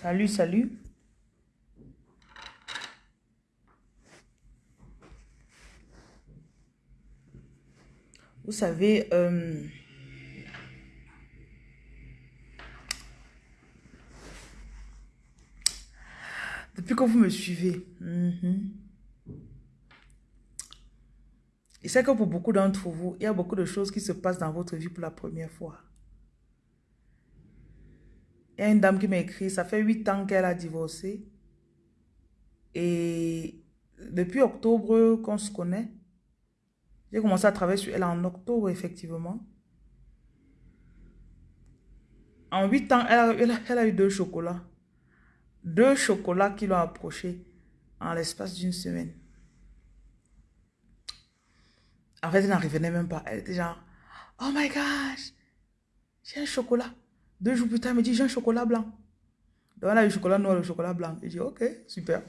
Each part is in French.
Salut, salut. Vous savez, euh, depuis que vous me suivez, et c'est que pour beaucoup d'entre vous, il y a beaucoup de choses qui se passent dans votre vie pour la première fois. Il y a une dame qui m'a écrit, ça fait huit ans qu'elle a divorcé. Et depuis octobre qu'on se connaît, j'ai commencé à travailler sur elle en octobre, effectivement. En huit ans, elle a, eu deux chocolats. Deux chocolats qui l'ont approché en l'espace d'une semaine. En fait, elle n'en revenait même pas. Elle était genre, oh my gosh, j'ai un chocolat. Deux jours plus tard, elle me dit, j'ai un chocolat blanc. Donc, elle a le chocolat noir le chocolat blanc. Je dis, ok, super.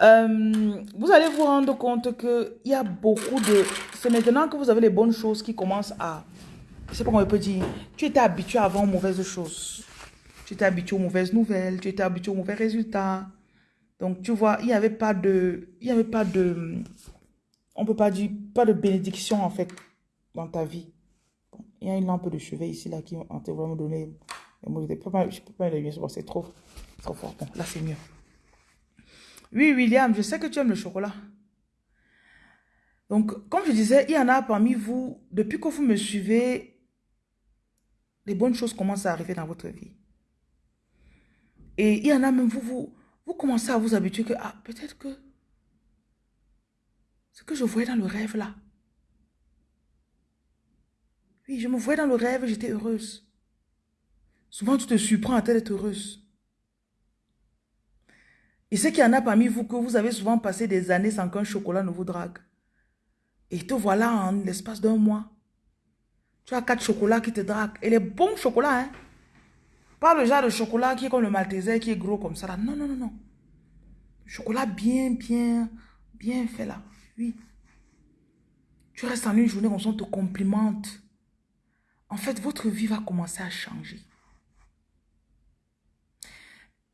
Euh, vous allez vous rendre compte qu'il y a beaucoup de... C'est maintenant que vous avez les bonnes choses qui commencent à... Je sais pas comment on peut dire. Tu étais habitué avant aux mauvaises choses. Tu étais habitué aux mauvaises nouvelles. Tu étais habitué aux mauvais résultats. Donc, tu vois, il n'y avait pas de... Il n'y avait pas de... On peut pas dire... Pas de bénédiction, en fait, dans ta vie. Il y a une lampe de chevet ici, là, qui ont vraiment donné... Je ne peux pas, je peux pas c'est trop, fort. Là, c'est mieux. Oui, William, je sais que tu aimes le chocolat. Donc, comme je disais, il y en a parmi vous, depuis que vous me suivez, les bonnes choses commencent à arriver dans votre vie. Et il y en a même, vous, vous, vous commencez à vous habituer que, ah, peut-être que ce que je voyais dans le rêve là. Oui, je me voyais dans le rêve, j'étais heureuse. Souvent, tu te surprends à être heureuse. Et ce qu'il y en a parmi vous que vous avez souvent passé des années sans qu'un chocolat ne vous drague. Et te voilà en l'espace d'un mois. Tu as quatre chocolats qui te draguent. Et les bons chocolats, hein. Pas le genre de chocolat qui est comme le malteser, qui est gros comme ça. Là. Non, non, non, non. Chocolat bien, bien, bien fait là. Oui. Tu restes en une journée, on te complimente. En fait, votre vie va commencer à changer.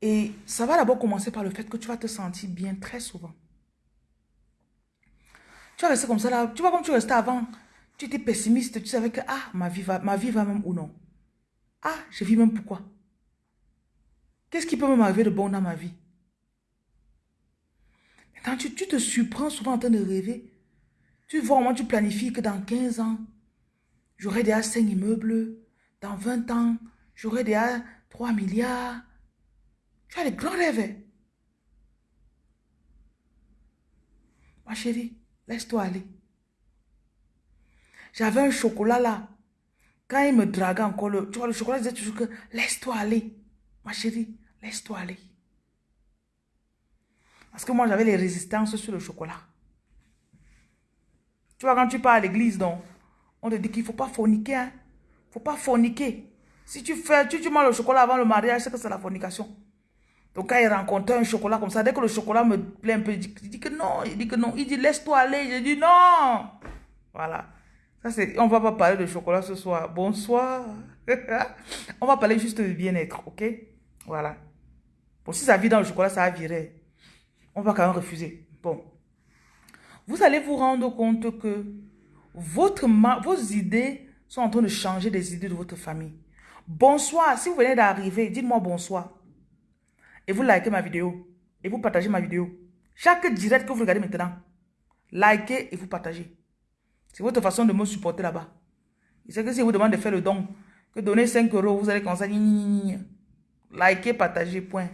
Et ça va d'abord commencer par le fait que tu vas te sentir bien très souvent. Tu vas rester comme ça là. Tu vois comme tu restais avant. Tu étais pessimiste. Tu savais que ah, ma vie va, ma même ou non? Ah, je vis même pourquoi? Qu'est-ce qui peut m'arriver de bon dans ma vie? Quand tu, tu, te surprends souvent en train de rêver. Tu vois, moi, tu planifies que dans 15 ans, j'aurai déjà 5 immeubles. Dans 20 ans, j'aurai déjà 3 milliards. Tu as les grands rêves. Ma chérie, laisse-toi aller. J'avais un chocolat là. Quand il me draguait encore, le, tu vois, le chocolat disait toujours que laisse-toi aller. Ma chérie, laisse-toi aller. Parce que moi, j'avais les résistances sur le chocolat. Tu vois, quand tu pars à l'église, donc, on te dit qu'il ne faut pas forniquer. Il hein? ne faut pas forniquer. Si tu fais, tu, manges le chocolat avant le mariage, c'est que c'est la fornication. Donc, quand il rencontre un chocolat comme ça, dès que le chocolat me plaît un peu, il dit, que non, il dit que non. Il dit, laisse-toi aller. Je dis non. Voilà. Ça, on va pas parler de chocolat ce soir. Bonsoir. on va parler juste de bien-être, ok? Voilà. Bon, si ça vit dans le chocolat, ça va virer. On va quand même refuser. Bon. Vous allez vous rendre compte que votre, vos idées sont en train de changer des idées de votre famille. Bonsoir. Si vous venez d'arriver, dites-moi bonsoir et vous likez ma vidéo et vous partagez ma vidéo. Chaque direct que vous regardez maintenant, likez et vous partagez. C'est votre façon de me supporter là-bas. C'est que si vous demandez de faire le don, que donner 5 euros, vous allez commencer à liker, partager, point.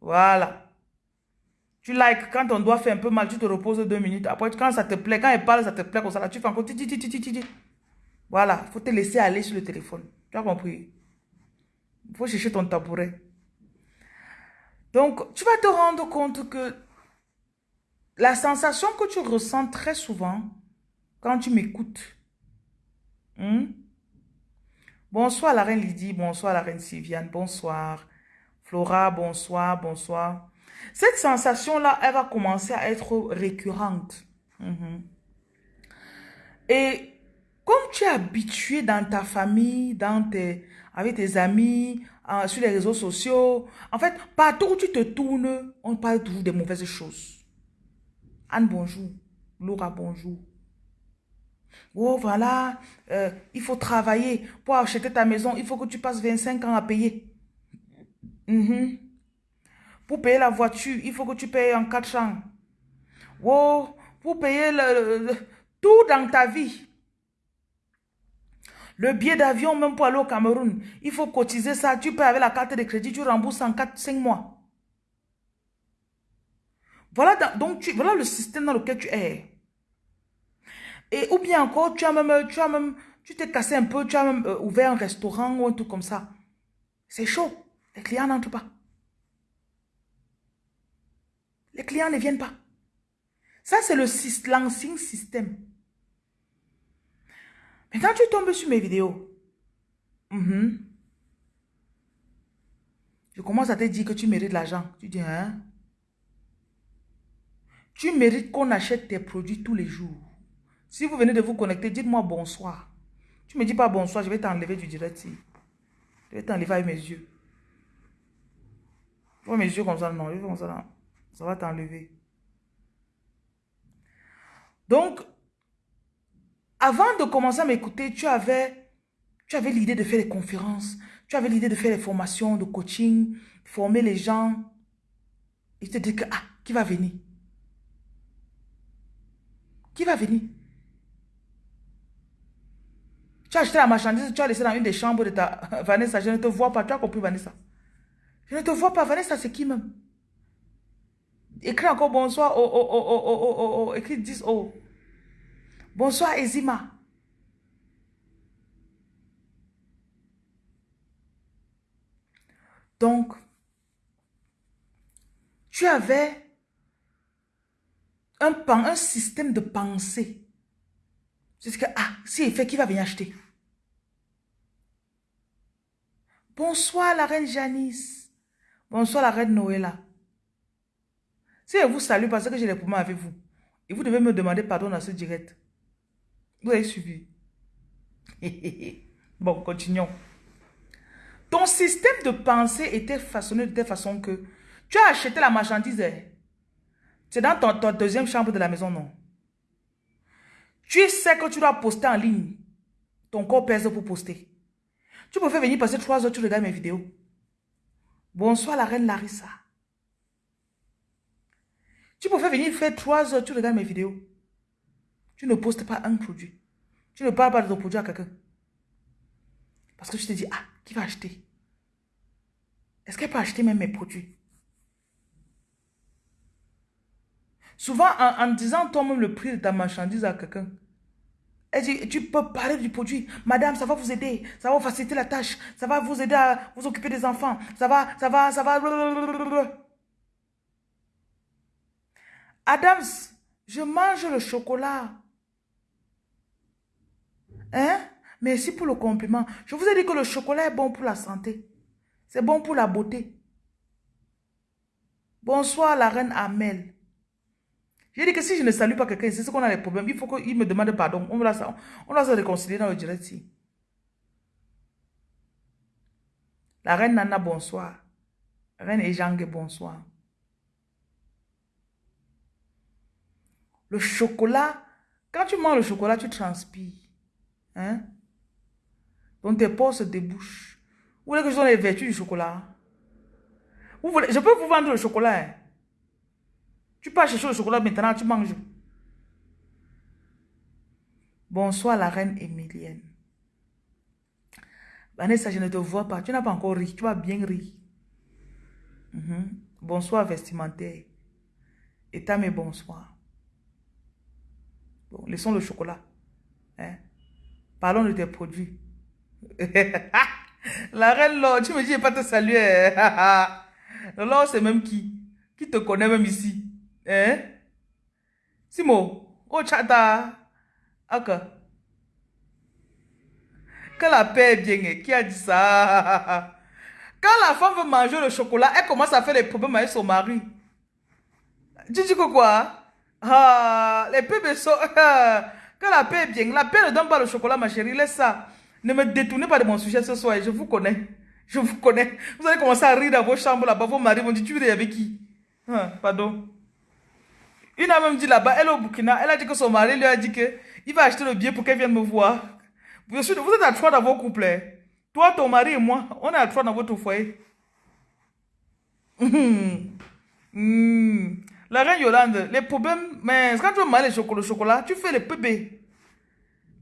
Voilà. Tu likes, quand on doit faire un peu mal, tu te reposes deux minutes. Après, quand ça te plaît, quand elle parle, ça te plaît comme ça, là, tu fais encore Voilà, il faut te laisser aller sur le téléphone. Tu as compris? Il faut chercher ton tabouret. Donc, tu vas te rendre compte que la sensation que tu ressens très souvent quand tu m'écoutes. Hmm? Bonsoir la reine Lydie, bonsoir la reine Sylviane, bonsoir. Flora, bonsoir, bonsoir. Cette sensation-là, elle va commencer à être récurrente. Hmm. Et comme tu es habitué dans ta famille, dans tes, avec tes amis, sur les réseaux sociaux. En fait, partout où tu te tournes, on parle toujours des mauvaises choses. Anne, bonjour. Laura, bonjour. Oh, voilà, euh, il faut travailler pour acheter ta maison. Il faut que tu passes 25 ans à payer. Mhm. Pour payer la voiture, il faut que tu payes en 4 ans. Oh, pour payer le, tout dans ta vie. Le billet d'avion, même pour aller au Cameroun, il faut cotiser ça. Tu payes avec la carte de crédit, tu rembourses en 4-5 mois. Voilà, donc tu, voilà le système dans lequel tu es. Et ou bien encore, tu as même, tu as même, tu t'es cassé un peu, tu as même euh, ouvert un restaurant ou un truc comme ça. C'est chaud. Les clients n'entrent pas. Les clients ne viennent pas. Ça, c'est l'ancien système. Mais quand tu tombes sur mes vidéos, mhm, je commence à te dire que tu mérites l'argent. Tu dis, hein? Tu mérites qu'on achète tes produits tous les jours. Si vous venez de vous connecter, dites-moi bonsoir. Tu me dis pas bonsoir, je vais t'enlever du direct. Je vais t'enlever avec mes yeux. vois mes yeux comme ça, non, comme ça, ça va t'enlever. Donc, avant de commencer à m'écouter, tu avais, tu avais l'idée de faire des conférences, tu avais l'idée de faire des formations, de coaching, former les gens. Et te dis que, ah, qui va venir? Qui va venir? Tu as acheté la marchandise, tu as laissé dans une des chambres de ta Vanessa, je ne te vois pas, tu as compris Vanessa? Je ne te vois pas, Vanessa, c'est qui même? Écris encore bonsoir, oh, oh, oh, oh, oh, oh, oh, écris 10 oh. Bonsoir, Ezima. Donc, tu avais un, un système de pensée. C'est ce que, ah, si il fait, qui va venir acheter? Bonsoir, la reine Janice. Bonsoir, la reine Noëlla. Si je vous salue parce que j'ai les poumons avec vous, et vous devez me demander pardon à ce direct. Vous avez suivi. bon, continuons. Ton système de pensée était façonné de telle façon que tu as acheté la marchandise. C'est dans ton, ta deuxième chambre de la maison, non? Tu sais que tu dois poster en ligne. Ton corps pèse pour poster. Tu peux venir passer trois heures, tu regardes mes vidéos. Bonsoir la reine Larissa. Tu peux venir faire trois heures, tu regardes mes vidéos. Tu ne postes pas un produit. Tu ne parles pas de ton produit à quelqu'un. Parce que tu te dis, ah, qui va acheter? Est-ce qu'elle peut acheter même mes produits? Souvent, en, disant toi-même le prix de ta marchandise à quelqu'un, elle dit, tu peux parler du produit. Madame, ça va vous aider. Ça va vous faciliter la tâche. Ça va vous aider à vous occuper des enfants. Ça va, ça va, ça va. Adams, je mange le chocolat. Hein? Merci pour le compliment. Je vous ai dit que le chocolat est bon pour la santé. C'est bon pour la beauté. Bonsoir, la reine Amel. J'ai dit que si je ne salue pas quelqu'un, c'est ce qu'on a les problèmes. Il faut qu'il me demande pardon. On va, on se réconcilier dans le direct. La reine Nana, bonsoir. La reine Ejangue, bonsoir. Le chocolat, quand tu manges le chocolat, tu transpires. Hein? Donc tes pores se débouchent. Vous voulez que je donne les vertus du chocolat? Vous je peux vous vendre le chocolat. Hein? Tu peux chercher le chocolat maintenant, tu manges. Bonsoir la reine Émilienne. Vanessa, je ne te vois pas. Tu n'as pas encore ri. Tu vas bien rire. Mhm. Bonsoir vestimentaire. Et mes bonsoir. Bon, laissons le chocolat. Hein? Parlons de tes produits. La reine Laure, tu me dis, je pas te saluer. Laure, c'est même qui? Qui te connaît même ici Hein? Simo, oh chata. Ok. Que la paix est bien. Qui a dit ça? Quand la femme veut manger le chocolat, elle commence à faire des problèmes avec son mari. Tu dis que quoi? Ah, les bébés sont... Que la paix est bien. La paix ne donne pas le chocolat, ma chérie. Laisse ça. Ne me détournez pas de mon sujet ce soir, je vous connais. Je vous connais. Vous allez commencer à rire dans vos chambres là-bas. Vos maris vont dire, tu ris avec qui? Hein, Pardon. Une a même dit là-bas, elle est au Burkina, elle a dit que son mari lui a dit qu'il va acheter le billet pour qu'elle vienne me voir. Vous êtes à trois dans vos couples. Hein. Toi, ton mari et moi, on est à trois dans votre foyer. Hmm. La reine Yolande, les problèmes, mais quand tu veux manger le chocolat, tu fais les bébés.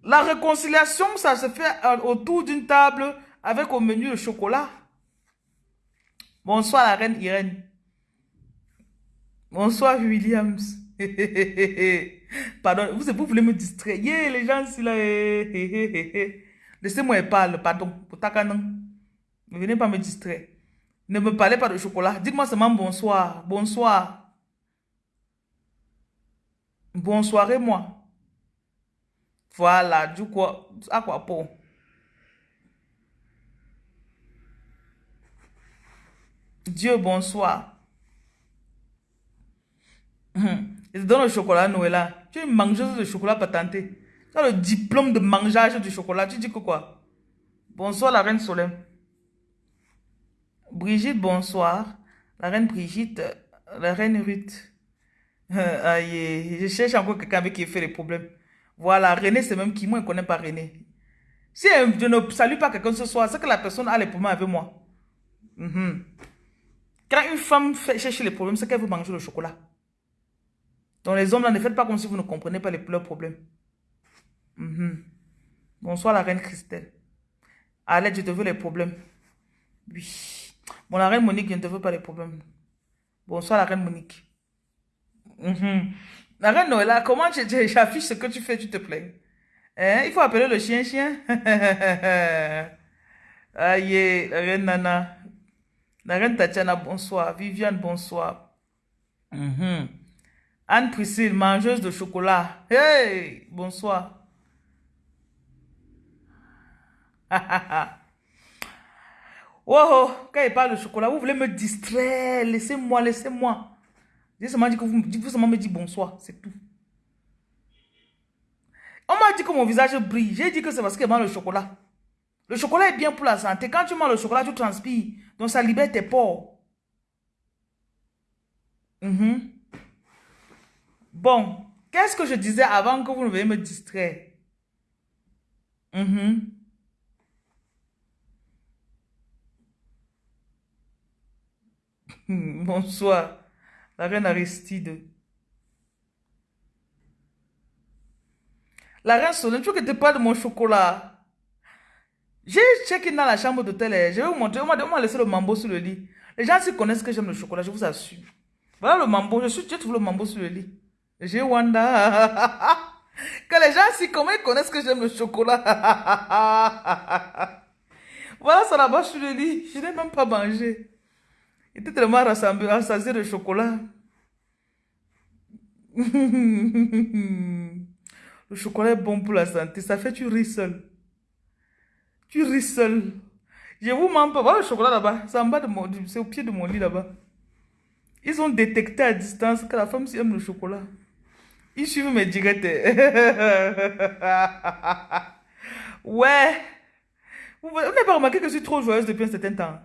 La réconciliation, ça se fait autour d'une table avec au menu le chocolat. Bonsoir la reine Irène. Bonsoir Williams. Pardon, vous, vous voulez me distraire. les gens ici là. Laissez-moi parler, pardon. Ne venez pas me distraire. Ne me parlez pas de chocolat. Dites-moi seulement bonsoir. Bonsoir. Bonsoir et moi. Voilà, du coup, à quoi pour? Dieu, bonsoir. Hum. Il te donne le chocolat, Noëlla. Tu es une mangeuse de chocolat patenté. Tu as le diplôme de mangeage du chocolat. Tu dis que quoi? Bonsoir, la reine Solène. Brigitte, bonsoir. La reine Brigitte, la reine Ruth. aïe, je cherche encore quelqu'un avec qui fait les problèmes. Voilà, René, c'est même qui? Moi, je ne connais pas René. Si je ne salue pas quelqu'un ce soir, c'est que la personne a les problèmes avec moi. Mhm. Quand une femme cherche les problèmes, c'est qu'elle veut manger le chocolat. Donc les hommes, là, ne faites pas comme si vous ne comprenez pas les, leurs problèmes. Mhm. Bonsoir la reine Christelle. Allez, je te veux les problèmes. Oui. Bon, la reine Monique, je ne te veux pas les problèmes. Bonsoir la reine Monique. Mhm. La reine Noëlla, comment j'affiche ce que tu fais, tu te plains? Hein? Il faut appeler le chien-chien. Aïe, la reine Nana. La reine Tatiana, bonsoir. Viviane, bonsoir. Mhm. Anne-Priscille, mangeuse de chocolat. Hey, bonsoir. oh, quand il parle de chocolat, vous voulez me distraire? Laissez-moi, laissez-moi. J'ai seulement dit que vous, seulement me dites bonsoir, c'est tout. On m'a dit que mon visage brille. J'ai dit que c'est parce qu'il mange le chocolat. Le chocolat est bien pour la santé. Quand tu manges le chocolat, tu transpires. Donc ça libère tes pores. Mhm. Bon, qu'est-ce que je disais avant que vous ne veuillez me distraire? Mhm. Bonsoir. La reine Aristide. La reine Solène, tu veux que te parle de mon chocolat? J'ai checké dans la chambre d'hôtel. Je vais vous montrer. On m'a laissé le mambo sur le lit. Les gens s'y connaissent que j'aime le chocolat, je vous assure. Voilà le mambo. Je suis, j'ai trouvé le mambo sur le lit. J'ai Wanda. que les gens s'y ils connaissent que j'aime le chocolat. voilà ça là-bas sur le lit. Je n'ai même pas mangé. Il était tellement rassasié de chocolat. Le chocolat est bon pour la santé. Ça fait tu ris seul. Tu ris seul. Je vous mens pas. Voilà le chocolat là-bas. C'est en bas de mon... C'est au pied de mon lit là-bas. Ils ont détecté à distance que la femme aime le chocolat. Ils suivent mes directs. ouais. Vous n'avez pas remarqué que je suis trop joyeuse depuis un certain temps?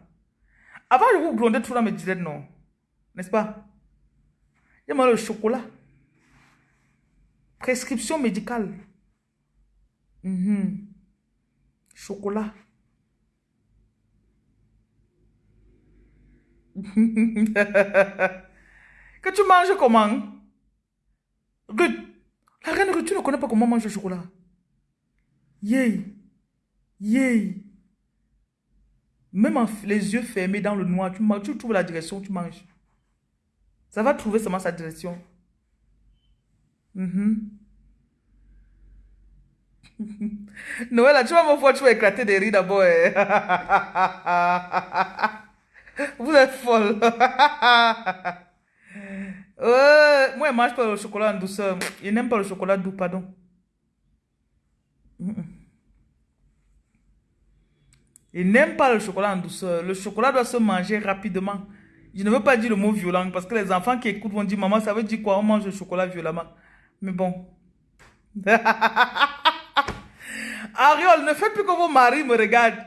Avant, je vous blondais tout dans mes directs, non? N'est-ce pas? J'aime le chocolat. Prescription médicale. Mhm. Chocolat. que tu manges comment? Ruth, la reine Ruth, tu ne connais pas comment manger le chocolat. Yay. Yay. Même les yeux fermés dans le noir, tu, tu trouves la direction, tu manges. Ça va trouver seulement sa direction. Mm Noël, tu vas me voir, tu vas éclater des rires d'abord. Eh. Vous êtes folle. Euh, moi, je mange pas le chocolat en douceur. Je n'aime pas le chocolat doux, pardon. Il n'aime pas le chocolat en douceur. Le chocolat doit se manger rapidement. Je ne veux pas dire le mot violent parce que les enfants qui écoutent vont dire Maman, ça veut dire quoi? On mange le chocolat violemment. Mais bon. Ariol, ne faites plus que vos maris me regardent.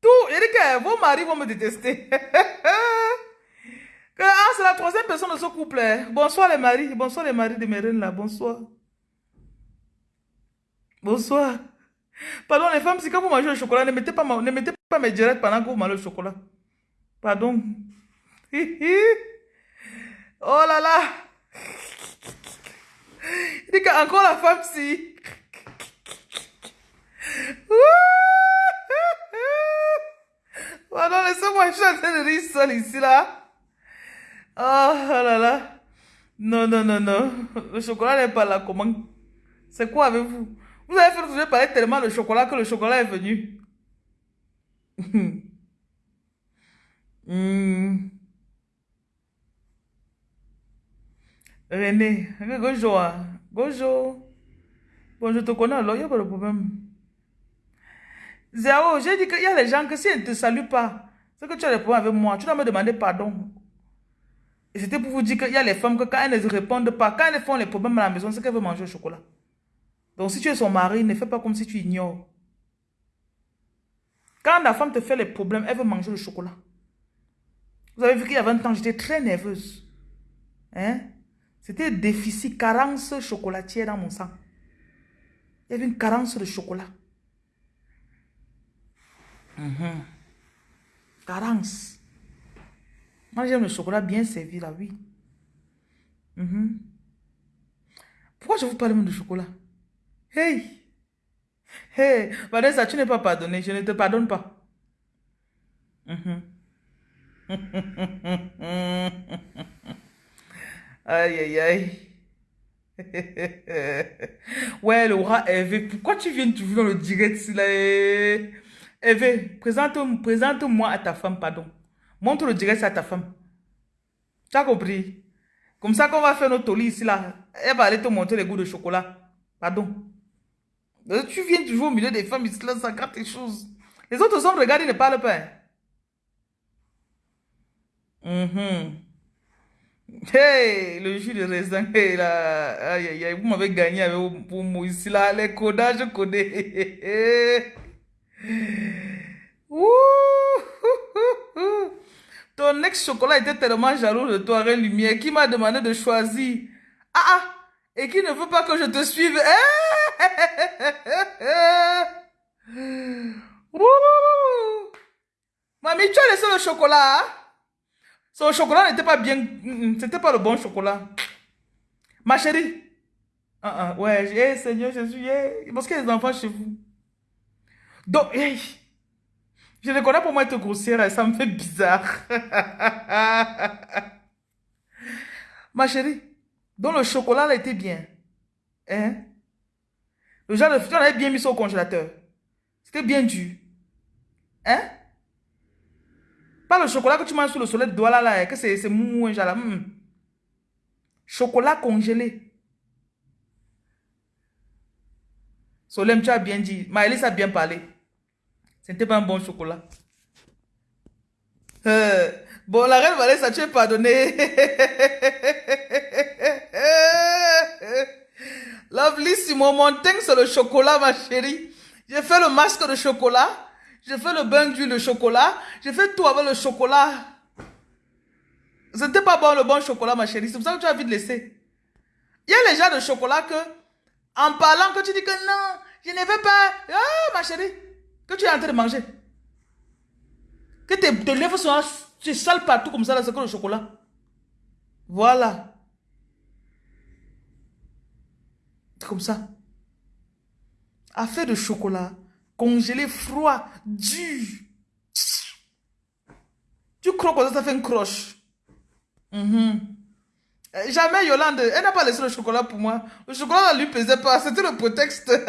Tout, il vos maris vont me détester. ah, c'est la troisième personne de ce couple. Hein. Bonsoir les maris. Bonsoir les maris de mes reines là. Bonsoir. Bonsoir. Pardon les femmes, si quand vous mangez le chocolat, ne mettez pas, ne mettez pas mes directs pendant que vous mangez le chocolat. Pardon. oh là là. Il dit encore la femme si. Pardon, laissez-moi, je suis en train de rire seul ici là. Oh, oh là là. Non, non, non, non. Le chocolat n'est pas là. Comment? C'est quoi avec vous? Vous avez fait je parlais tellement de chocolat que le chocolat est venu. Hmm. René, Gojo, Gojo. Bon, je te connais alors, il n'y a pas de problème. Zéro, j'ai dit qu'il y a des gens que si ils ne te saluent pas, c'est que tu as des problèmes avec moi, tu dois me demander pardon. Et c'était pour vous dire qu'il y a les femmes que quand elles ne répondent pas, quand elles font les problèmes à la maison, c'est qu'elles veulent manger au chocolat. Donc si tu es son mari, ne fais pas comme si tu ignores. Quand la femme te fait les problèmes, elle veut manger le chocolat. Vous avez vu qu'il y a 20 ans, j'étais très nerveuse. Hein? C'était déficit, carence chocolatière dans mon sang. Il y avait une carence de chocolat. Mhm. Carence. Moi, j'aime le chocolat bien servi, là, oui. Mhm. Pourquoi je vous parle même de chocolat? Hey! Hey! Vanessa, tu n'es pas pardonné. Je ne te pardonne pas. Mhm. aïe, aïe, aïe. ouais, Laura, Eve, pourquoi tu viens toujours dans le direct là? Eve, présente-moi présente à ta femme, pardon. Montre le direct à ta femme. Tu as compris? Comme ça qu'on va faire notre lit ici là. Elle va aller te montrer les goûts de chocolat. Pardon. Tu viens toujours au milieu des femmes ici là, ça gratte tes choses. Les autres hommes regardent, ils ne parlent pas. Mm Hey, le jus de raisin, hey, là, aïe, aïe, aïe, vous m'avez gagné avec vos mots ici, là, les codages, je connais. Ton ex-chocolat était tellement jaloux de toi, Reine Lumière, qui m'a demandé de choisir. Ah, ah, et qui ne veut pas que je te suive. Mamie, tu as laissé le chocolat, hein? Son chocolat n'était pas bien. Mm, c'était pas le bon chocolat. Ma chérie. Ah, ah, ouais, hey, Seigneur Jésus, parce qu'il y a des enfants chez vous. Donc, je les connais pour moi être grossière, ça me fait bizarre. Ma chérie, donc le chocolat là était bien. Hein? Le genre de on avait bien mis ça au congélateur. C'était bien dur. Hein? le chocolat que tu manges sur le soleil de Douala là, que c'est mou, genre là. Chocolat congelé. Solem, tu as bien dit. Maëlys a bien parlé. C'était pas un bon chocolat. Euh, bon, la reine Valais, ça tu es pardonné. Lovely Simon, mon c'est le chocolat, ma chérie. J'ai fait le masque de chocolat. J'ai fait le bain d'huile de chocolat. J'ai fait tout avec le chocolat. C'était pas bon le bon chocolat, ma chérie. C'est pour ça que tu as envie de laisser. Il y a les gens de chocolat que, en parlant, que tu dis que non, je ne veux pas. Ah, ma chérie, que tu es en train de manger. Que tes, tes lèvres sont tu sales partout comme ça, c'est que le chocolat. Voilà. Comme ça. Affaire de chocolat congelé, froid, dur. Tu crois que ça fait une croche? Mhm. Euh, jamais Yolande, elle n'a pas laissé le chocolat pour moi. Le chocolat ne lui pesait pas, c'était le prétexte.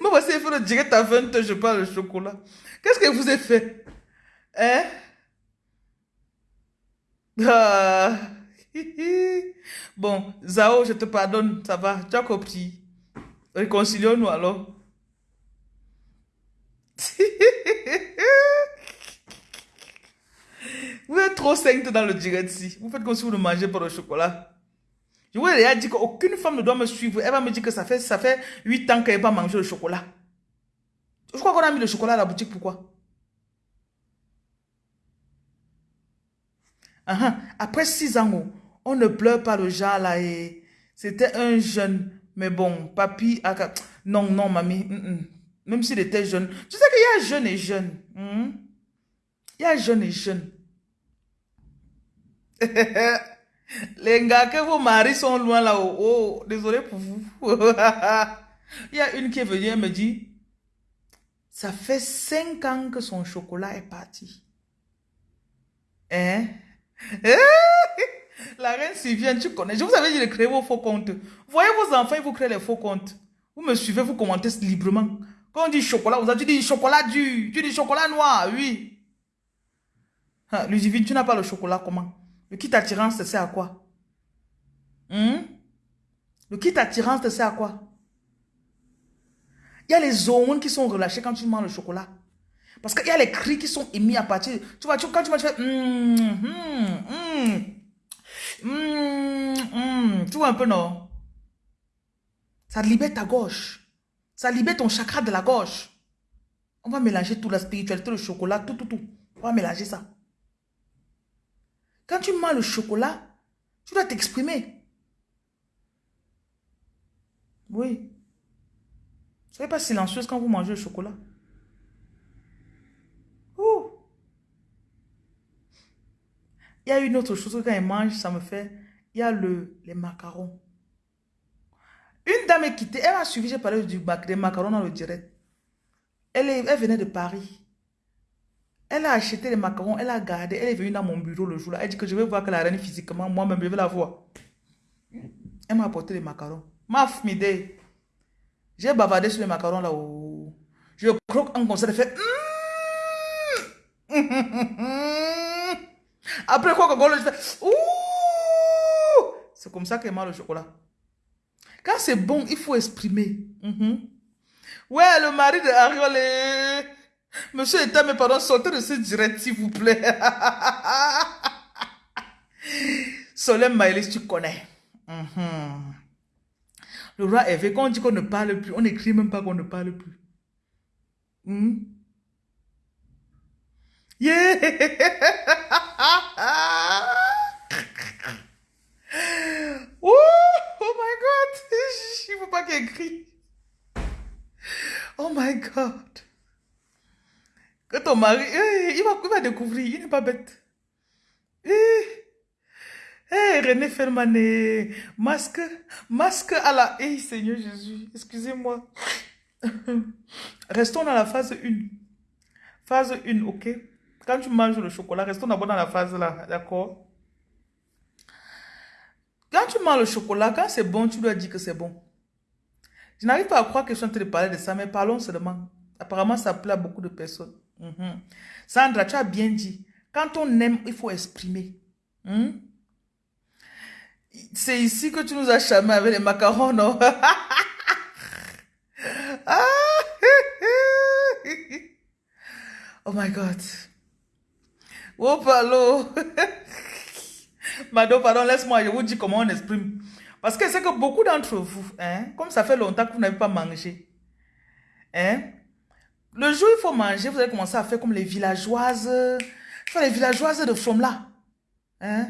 Moi, voici, il faut le direct à 20 je parle le chocolat. Qu'est-ce que vous avez fait? Hein? Ah. Bon, Zao, je te pardonne, ça va, tu as compris. Réconcilions-nous alors. vous êtes trop sainte dans le direct ici. Vous faites comme si vous ne mangez pas le chocolat. Je vous ai déjà dit qu'aucune femme ne doit me suivre. Elle va me dire que ça fait, ça fait 8 ans qu'elle n'a pas mangé le chocolat. Je crois qu'on a mis le chocolat à la boutique. Pourquoi? Uh -huh. Après 6 ans, oh, on ne pleure pas le genre là. et C'était un jeune. Mais bon, papy... Non, non, mamie. Même s'il était jeune. Tu sais qu'il y a jeune et jeune. Hmm? Il y a jeune et jeune. Les gars que vos maris sont loin là-haut. Oh, désolé pour vous. Il y a une qui est venue me dit, ça fait cinq ans que son chocolat est parti. Hein? La reine Sylviane, tu connais. Je vous avais dit de créer vos faux comptes. Voyez vos enfants, ils vous créent les faux comptes. Vous me suivez, vous commentez librement. Quand on dit chocolat, vous avez dit chocolat dur. Tu dis chocolat noir, oui. Ah, tu n'as pas le chocolat, comment? Le kit attirance, c'est à quoi? Hmm? Le kit attirance, c'est à quoi? Il y a les hormones qui sont relâchées quand tu manges le chocolat. Parce qu'il y a les cris qui sont émis à partir. Tu vois, quand tu manges, tu fais. Mm, tu vois un peu, non? Ça libère ta gauche. Ça libère ton chakra de la gorge. On va mélanger tout, la spiritualité, le chocolat, tout, tout, tout. On va mélanger ça. Quand tu manges le chocolat, tu dois t'exprimer. Oui. Soyez pas silencieuse quand vous mangez le chocolat. Ouh. Il y a une autre chose que quand elle mange, ça me fait... Il y a le, les macarons. Une dame est quittée, elle a suivi, j'ai parlé du des macarons dans le direct. Elle, elle venait de Paris. Elle a acheté les macarons, elle a gardé, elle est venue dans mon bureau le jour-là. Elle dit que je vais voir que la reine physiquement, moi-même, je vais la voir. Elle m'a apporté les macarons. Maf, m'idée. J'ai bavardé sur les macarons là-haut. Je croque un concert, elle fait... Après quoi, fais... Ouh! C'est comme ça qu'elle mange le chocolat. Quand c'est bon, il faut exprimer. Mhm. Ouais, le mari de Ariole. Monsieur État, mais pardon, sortez de ce direct, s'il vous plaît. Solène Maëlys, tu connais. Mhm. Le roi Hervé, quand on dit qu'on ne parle plus, on n'écrit même pas qu'on ne parle plus. Hmm? Yeah! Oh my God! Il faut pas qu'il crie. Oh my God! Que ton mari, eh, il, va, il va découvrir, il n'est pas bête. Eh, eh René Fermané, masque, masque à la... Eh, Seigneur Jésus, excusez-moi. Restons dans la phase 1. Phase 1, ok? Quand tu manges le chocolat, restons d'abord dans la phase là, d'accord? Quand tu manges le chocolat, quand c'est bon, tu dois dire que c'est bon. Je n'arrive pas à croire que je suis en train de parler de ça, mais parlons seulement. Apparemment, ça plaît à beaucoup de personnes. Mhm. Sandra, tu as bien dit. Quand on aime, il faut exprimer. Hmm? C'est ici que tu nous as chamé avec les macarons, non? Ah! oh my God. Oh, palo. Madame, pardon, laisse-moi, je vous dis comment on exprime. Parce que c'est que beaucoup d'entre vous, hein, comme ça fait longtemps que vous n'avez pas mangé, hein, le jour où il faut manger, vous allez commencer à faire comme les villageoises, les villageoises de from là. Hein?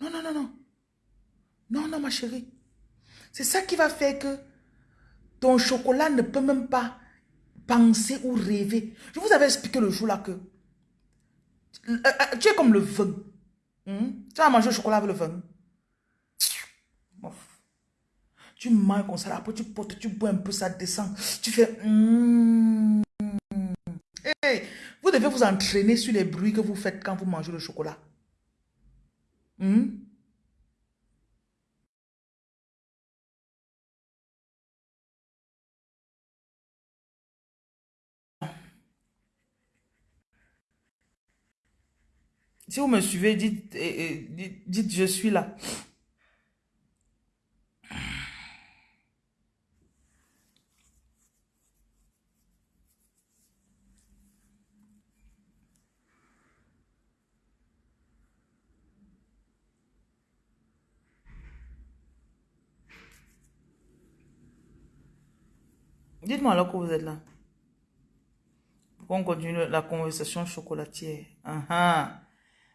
Non, non, non, non. Non, non, ma chérie. C'est ça qui va faire que ton chocolat ne peut même pas penser ou rêver. Je vous avais expliqué le jour là que tu es comme le vin. Hmm? Tu vas manger le chocolat avec le vin. Tu manges comme ça, après tu portes, tu bois un peu, ça descend. Tu fais... Hmm. vous devez vous entraîner sur les bruits que vous faites quand vous mangez le chocolat. Hmm? Si vous me suivez, dites, dites, dites je suis là. Dites-moi alors que vous êtes là. Pour qu'on continue la conversation chocolatière. Ah, ah.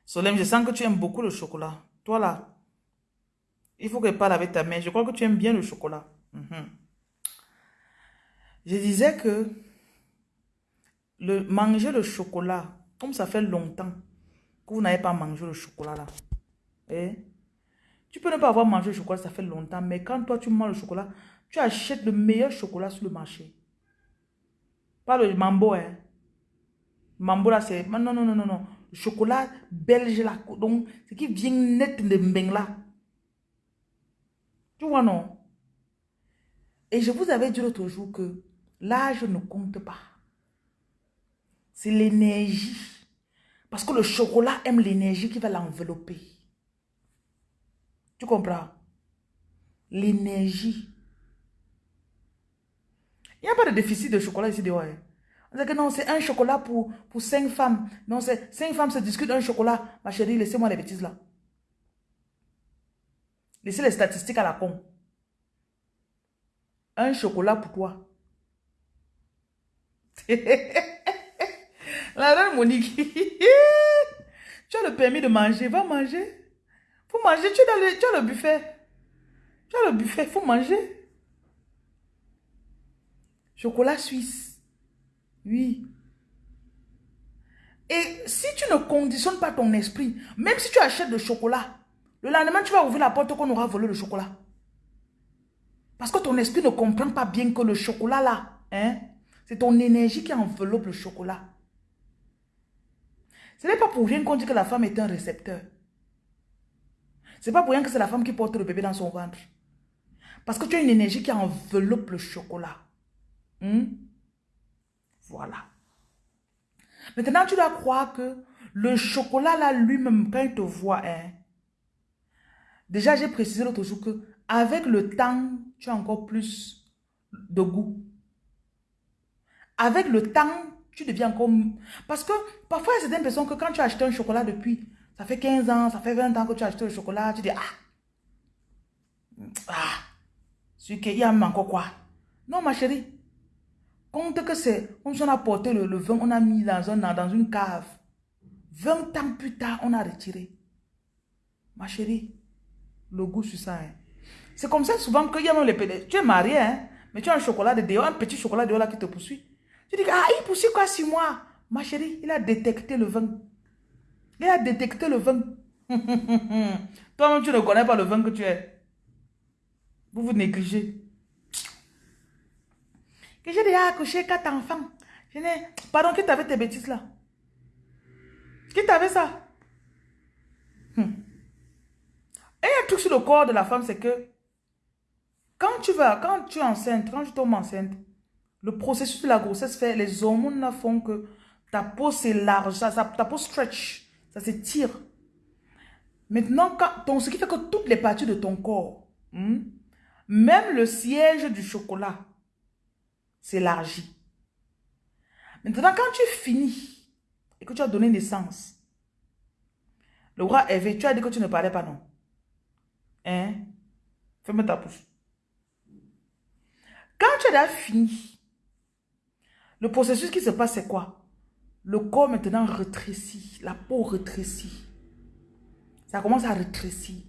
Solem, je sens que tu aimes beaucoup le chocolat. Toi là, il faut que tu parles avec ta main. Je crois que tu aimes bien le chocolat. Mhm. Je disais que le, manger le chocolat, comme ça fait longtemps que vous n'avez pas mangé le chocolat là. Eh? Tu peux ne pas avoir mangé le chocolat, ça fait longtemps, mais quand toi tu manges le chocolat, tu achètes le meilleur chocolat sur le marché. Pas le mambo, hein. Mambo là, c'est... Non, non, non, non, non. Chocolat belge là, donc, ce qui vient net de Mbeng. Tu vois, non? Et je vous avais dit l'autre jour que l'âge ne compte pas. C'est l'énergie. Parce que le chocolat aime l'énergie qui va l'envelopper. Tu comprends? L'énergie. Il n'y a pas de déficit de chocolat ici dehors. Hein? Que non, c'est un chocolat pour, pour cinq femmes. Non, c'est cinq femmes se discutent un chocolat. Ma chérie, laissez-moi les bêtises là. Laissez les statistiques à la con. Un chocolat pour toi. la reine Monique. tu as le permis de manger. Va manger. Faut manger. Tu, as le, tu as le buffet. Tu as le buffet. Faut manger. Chocolat suisse. Oui. Et si tu ne conditionnes pas ton esprit, même si tu achètes le chocolat, le lendemain, tu vas ouvrir la porte qu'on aura volé le chocolat. Parce que ton esprit ne comprend pas bien que le chocolat là, hein, c'est ton énergie qui enveloppe le chocolat. Ce n'est pas pour rien qu'on dit que la femme est un récepteur. Ce n'est pas pour rien que c'est la femme qui porte le bébé dans son ventre. Parce que tu as une énergie qui enveloppe le chocolat. Hmm? Voilà. Maintenant, tu dois croire que le chocolat là lui-même, quand il te voit, hein, Déjà, j'ai précisé l'autre jour que avec le temps, tu as encore plus de goût. Avec le temps, tu deviens comme... Parce que parfois, il y a certaines personnes que quand tu as acheté un chocolat depuis, ça fait 15 ans, ça fait 20 ans que tu as acheté le chocolat, tu dis, ah, ah, ce qu'il y a encore quoi. Non, ma chérie, compte que c'est, on a porté le, vin, on a mis dans, un, dans une cave. 20 ans plus tard, on a retiré. Ma chérie, le goût sur ça. Hein. C'est comme ça souvent qu'il y a même les pédés. Tu es marié, hein, mais tu as un chocolat de dehors, un petit chocolat de dehors là qui te poursuit. Tu dis, ah, il poursuit quoi sur moi Ma chérie, il a détecté le vin. Il a détecté le vin. Toi-même, tu ne connais pas le vin que tu es. Vous vous négligez. Que j'ai déjà accouché quatre enfants. Je Pardon, qui t'avait tes bêtises là? Qui t'avait ça? Hum. Et un truc sur le corps de la femme, c'est que quand tu vas, quand tu es enceinte, quand tu tombes enceinte, le processus de la grossesse fait, les hormones font que ta peau s'élarge, ça, ta peau stretch, ça s'étire. Maintenant, quand, ton, ce qui fait que toutes les parties de ton corps, hmm, même le siège du chocolat, s'élargit. Maintenant, quand tu finis et que tu as donné naissance, le roi Hervé, tu as dit que tu ne parlais pas, non? Hein? Ferme ta bouche. Quand tu as fini, le processus qui se passe, c'est quoi? Le corps maintenant rétrécit, la peau rétrécit. Ça commence à rétrécir.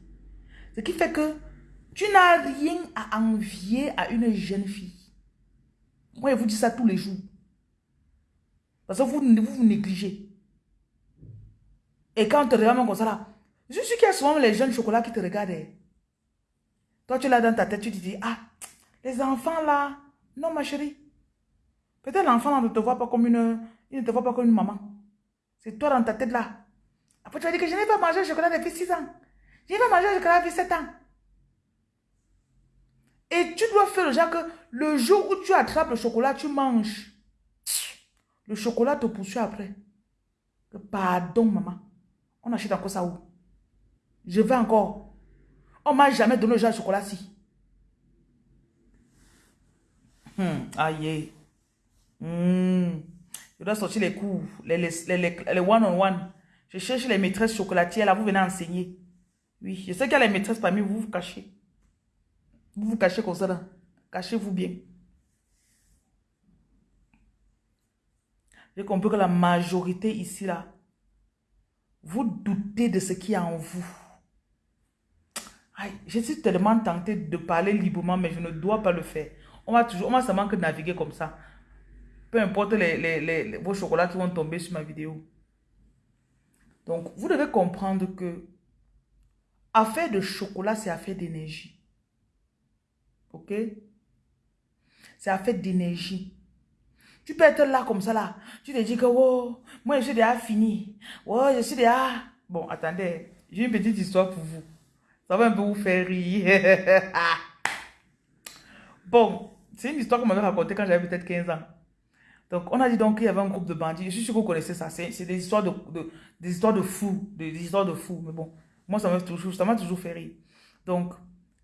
Ce qui fait que tu n'as rien à envier à une jeune fille. Moi, je vous dis ça tous les jours. Parce que vous vous, vous négligez. Et quand on te regarde comme ça là, je suis qu'il y a souvent les jeunes chocolats qui te regardent. Hein. Toi, tu l'as dans ta tête, tu te dis, ah, les enfants là, non ma chérie. Peut-être l'enfant ne te voit pas comme une, il ne te voit pas comme une maman. C'est toi dans ta tête là. Après, tu vas dire que je n'ai pas mangé le chocolat depuis 6 ans. Je n'ai pas mangé le chocolat depuis 7 ans. Et tu dois faire le genre que le jour où tu attrapes le chocolat, tu manges. Le chocolat te poursuit après. Pardon, maman. On achète encore ça où? Je vais encore. On m'a jamais donné le genre de chocolat-ci. Hmm, aïe. Hmm. Je dois sortir les cours, les one-on-one. Je cherche les maîtresses chocolatières, là, vous venez enseigner. Oui, je sais qu'il y a les maîtresses parmi vous vous cachez. Vous vous cachez comme ça. Cachez-vous bien. j'ai compris que la majorité ici, là, vous doutez de ce qui est en vous. je suis tellement tentée de parler librement, mais je ne dois pas le faire. On va toujours, on va seulement que naviguer comme ça. Peu importe les, vos chocolats qui vont tomber sur ma vidéo. Donc, vous devez comprendre que affaire de chocolat, c'est affaire d'énergie. Ok? C'est affaire d'énergie. Tu peux être là comme ça là. Tu te dis que oh, moi je suis déjà fini. Oh, je suis déjà. Bon, attendez, j'ai une petite histoire pour vous. Ça va un peu vous faire rire. bon, c'est une histoire qu'on m'avait racontée quand j'avais peut-être 15 ans. Donc, on a dit donc qu'il y avait un groupe de bandits. Je suis sûr que vous connaissez ça. C'est des histoires de, des histoires de fous. Des, histoires de fous. Mais bon, moi, ça m'a toujours, toujours fait rire. Donc,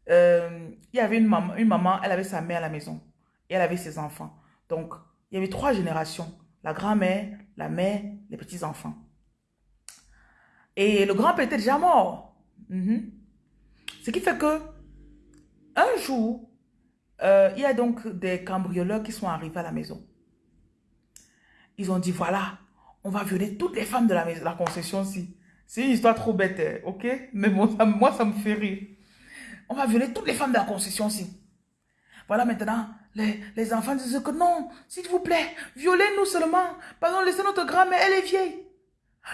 euh, il y avait une maman, elle avait sa mère à la maison. Et elle avait ses enfants. Donc, il y avait trois générations. La grand-mère, la mère, les petits-enfants. Et le grand-père était déjà mort. Mhm. Ce qui fait que, un jour, euh, il y a donc des cambrioleurs qui sont arrivés à la maison. Ils ont dit, voilà, on va violer toutes les femmes de la, la concession-ci. C'est une histoire trop bête, hein, ok? Mais moi, ça me fait rire. On va violer toutes les femmes de la concession-ci. Voilà maintenant, les, enfants disent que non, s'il vous plaît, violez-nous seulement. Pardon, laissez notre grand-mère, elle est vieille.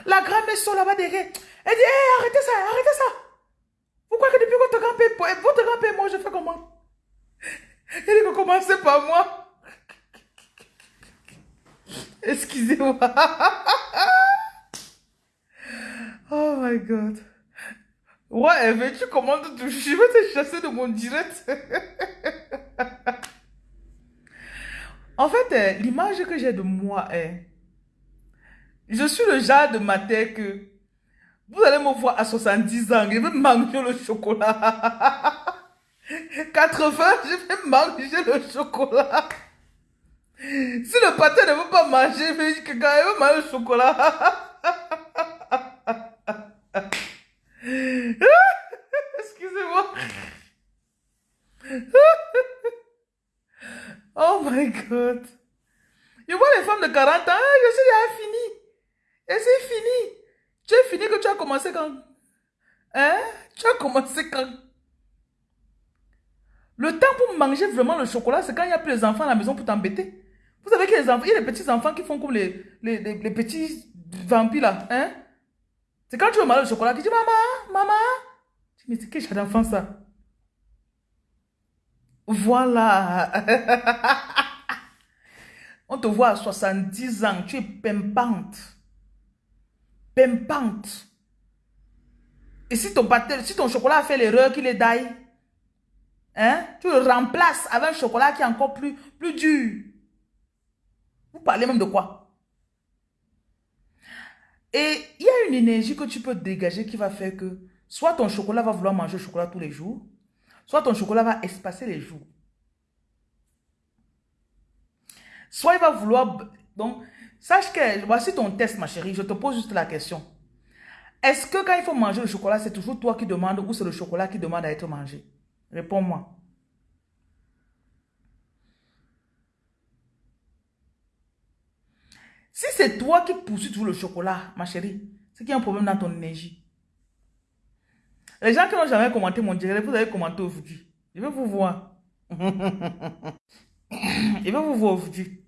La grand-mère sort là-bas derrière. Elle dit, hé, arrêtez ça, arrêtez ça. Vous croyez que depuis votre grand-père, votre grand-père, moi, je fais comment? Elle dit commencez par moi. Excusez-moi. oh my God. Ouais, mais tu commandes tout. Je vais te chasser de mon direct. En fait, euh, l'image que j'ai de moi est, je suis le genre de matin que vous allez me voir à 70 ans, je vais manger le chocolat. 80, je vais manger le chocolat. Si le pâté ne veut pas manger, je veut manger le chocolat. Oh my God. Je vois les femmes de 40 ans, ah, je suis déjà fini. Et c'est fini. Tu es fini que tu as commencé quand? Hein? Tu as commencé quand? Le temps pour manger vraiment le chocolat, c'est quand il n'y a plus les enfants à la maison pour t'embêter. Vous savez qu'il y a les petits enfants qui font comme les, les, les, petits vampires là. Hein? C'est quand tu veux manger le chocolat, tu dis maman, maman. Me dis, quel genre d'enfant ça voilà. On te voit à 70 ans, tu es pimpante. Pimpante. Et si ton, si ton chocolat a fait l'erreur qu'il est d'ail, hein, tu le remplaces avec un chocolat qui est encore plus, plus dur. Vous parlez même de quoi? Et il y a une énergie que tu peux dégager qui va faire que soit ton chocolat va vouloir manger le chocolat tous les jours, Soit ton chocolat va espacer les jours. Soit il va vouloir... Donc, sache que... Voici ton test, ma chérie. Je te pose juste la question. Est-ce que quand il faut manger le chocolat, c'est toujours toi qui demande ou c'est le chocolat qui demande à être mangé? Réponds-moi. Si c'est toi qui poursuis toujours le chocolat, ma chérie, c'est qu'il y a un problème dans ton énergie. Les gens qui n'ont jamais commenté mon direct, vous avez commenté aujourd'hui. Je vais vous voir. Je vais vous voir aujourd'hui.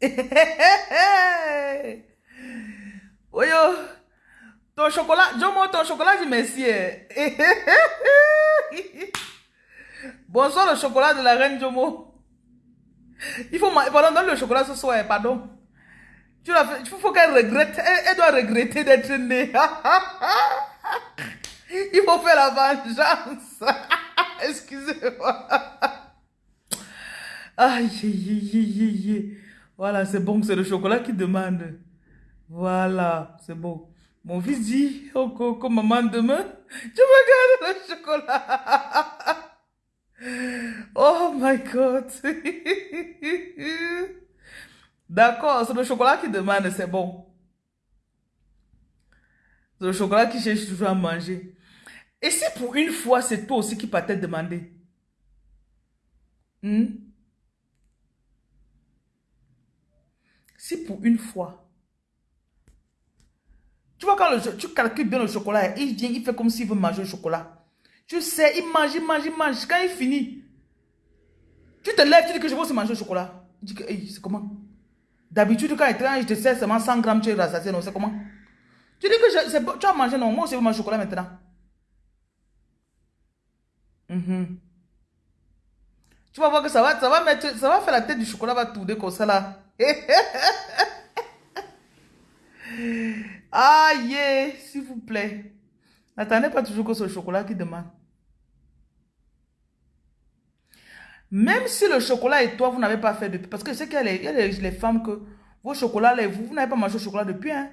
Oyo, ton chocolat, Jomo, ton chocolat du messier. Bonsoir le chocolat de la reine Jomo. Il faut, pardon, donne le chocolat ce soir, pardon. Tu il faut qu'elle regrette, elle, doit regretter d'être née. Il faut faire la vengeance. Excusez-moi. Aïe, aïe, aïe, aïe. Voilà, c'est bon, c'est le chocolat qui demande. Voilà, c'est bon. Mon fils dit, oh, comme maman demain, tu me gardes le chocolat. My God. D'accord, c'est le chocolat qui demande, c'est bon. C'est le chocolat qui cherche toujours à manger. Et si pour une fois, c'est toi aussi qui partais demander? Hmm? Si pour une fois, tu vois quand tu calcules bien le chocolat, il vient, il fait comme s'il veut manger le chocolat. Tu sais, il mange, il mange, il mange. Quand il finit, tu te lèves, tu dis que je veux aussi manger le chocolat. Il dit que, c'est comment? D'habitude, quand il te sers seulement 100 grammes, tu es rassasié, non, c'est comment? Tu dis que je, tu as mangé, non, moi aussi je manger chocolat maintenant. Mhm. Tu vas voir que ça va, ça va mettre, ça va faire la tête du chocolat, va tourner comme ça là. Aïe, s'il vous plaît. N'attendez pas toujours que ce chocolat qui demande. Même si le chocolat et toi, vous n'avez pas fait depuis. Parce que je sais qu'il y a, les, femmes que vos chocolats, vous, vous n'avez pas mangé le chocolat depuis. Hein?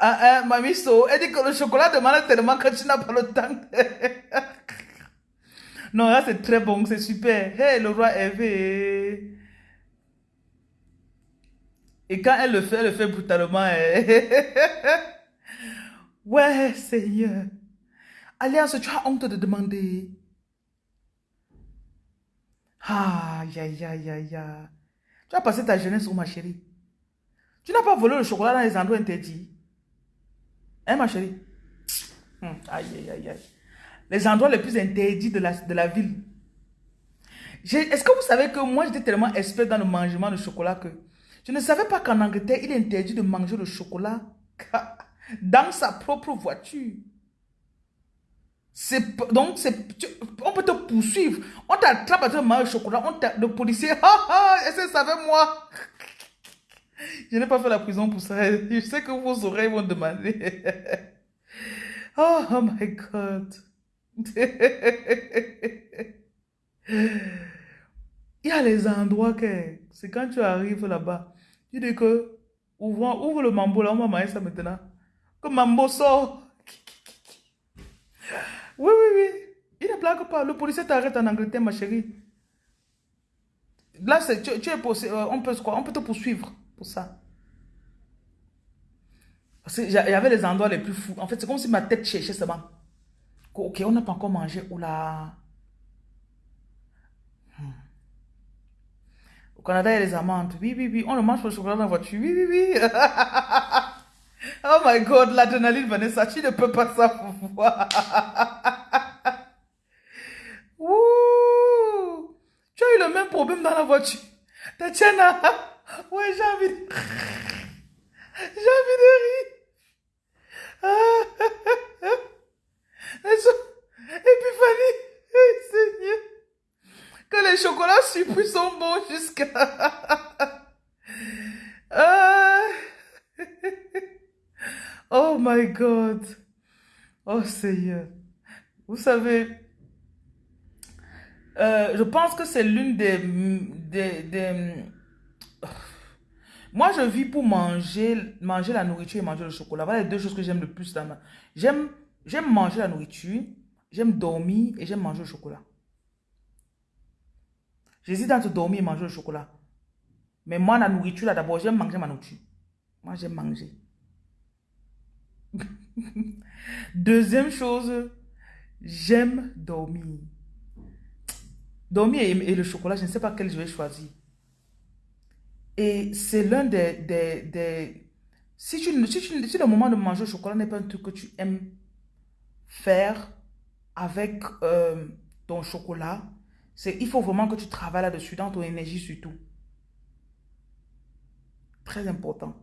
Ah, ah, mamie So, elle dit que le chocolat demande tellement que tu n'as pas le temps. non, là c'est très bon, c'est super. Hey, le roi Hervé. Et quand elle le fait, elle le fait brutalement. Hein. ouais, Seigneur. Alliance, tu as honte de demander. Aïe, aïe, aïe, aïe, Tu as passé ta jeunesse où, ma chérie? Tu n'as pas volé le chocolat dans les endroits interdits. Hein, ma chérie? Hum, aïe, aïe, aïe. Les endroits les plus interdits de la, de la ville. Est-ce que vous savez que moi, j'étais tellement expert dans le mangement de chocolat que je ne savais pas qu'en Angleterre, il est interdit de manger le chocolat dans sa propre voiture. Donc, on peut te poursuivre. On t'attrape à te manger le chocolat. On le policier, ah ah, ça savait moi? Je n'ai pas fait la prison pour ça. Je sais que vos oreilles vont demander. oh, oh my God. Il y a les endroits que c'est quand tu arrives là-bas, tu dis que ouvre, ouvre le mambo là, on va manger ça maintenant. Que mambo sort. Oui, oui, oui. Il ne blague pas. Le policier t'arrête en Angleterre, ma chérie. Là, tu, tu, es euh, on peut quoi? On peut te poursuivre pour ça. Avait les endroits les plus fous. En fait, c'est comme si ma tête cherchait seulement. Ok, on n'a pas encore mangé. Oula. Hmm. Au Canada, il y a les amandes. Oui, oui, oui. On ne mange pas le chocolat dans la voiture. Oui, oui, oui. oh my God, l'adrénaline, Vanessa, tu ne peux pas savoir. Ouh. Tu as eu même problème dans la voiture. Tatiana. Ouais, j'ai envie de... J'ai envie de rire. Épiphanie. Seigneur. Que les chocolats surpris sont bons jusqu'à... Ah. oh my God. Oh Seigneur. Vous savez, euh, je pense que c'est l'une des, des, Moi, je vis pour manger, manger la nourriture et manger le chocolat. Voilà les deux choses que j'aime le plus. J'aime manger la nourriture, j'aime dormir et j'aime manger le chocolat. J'hésite entre dormir et manger le chocolat. Mais moi, la nourriture, là, d'abord, j'aime manger ma nourriture. Moi, j'aime manger. Deuxième chose, j'aime dormir. Dormir et, le chocolat, je ne sais pas quel je vais choisir. Et c'est l'un des, des, Si, tu, si, si, le moment de manger le chocolat n'est pas un truc que tu aimes faire avec euh, ton chocolat, il faut vraiment que tu travailles là-dessus, dans ton énergie surtout. Très important.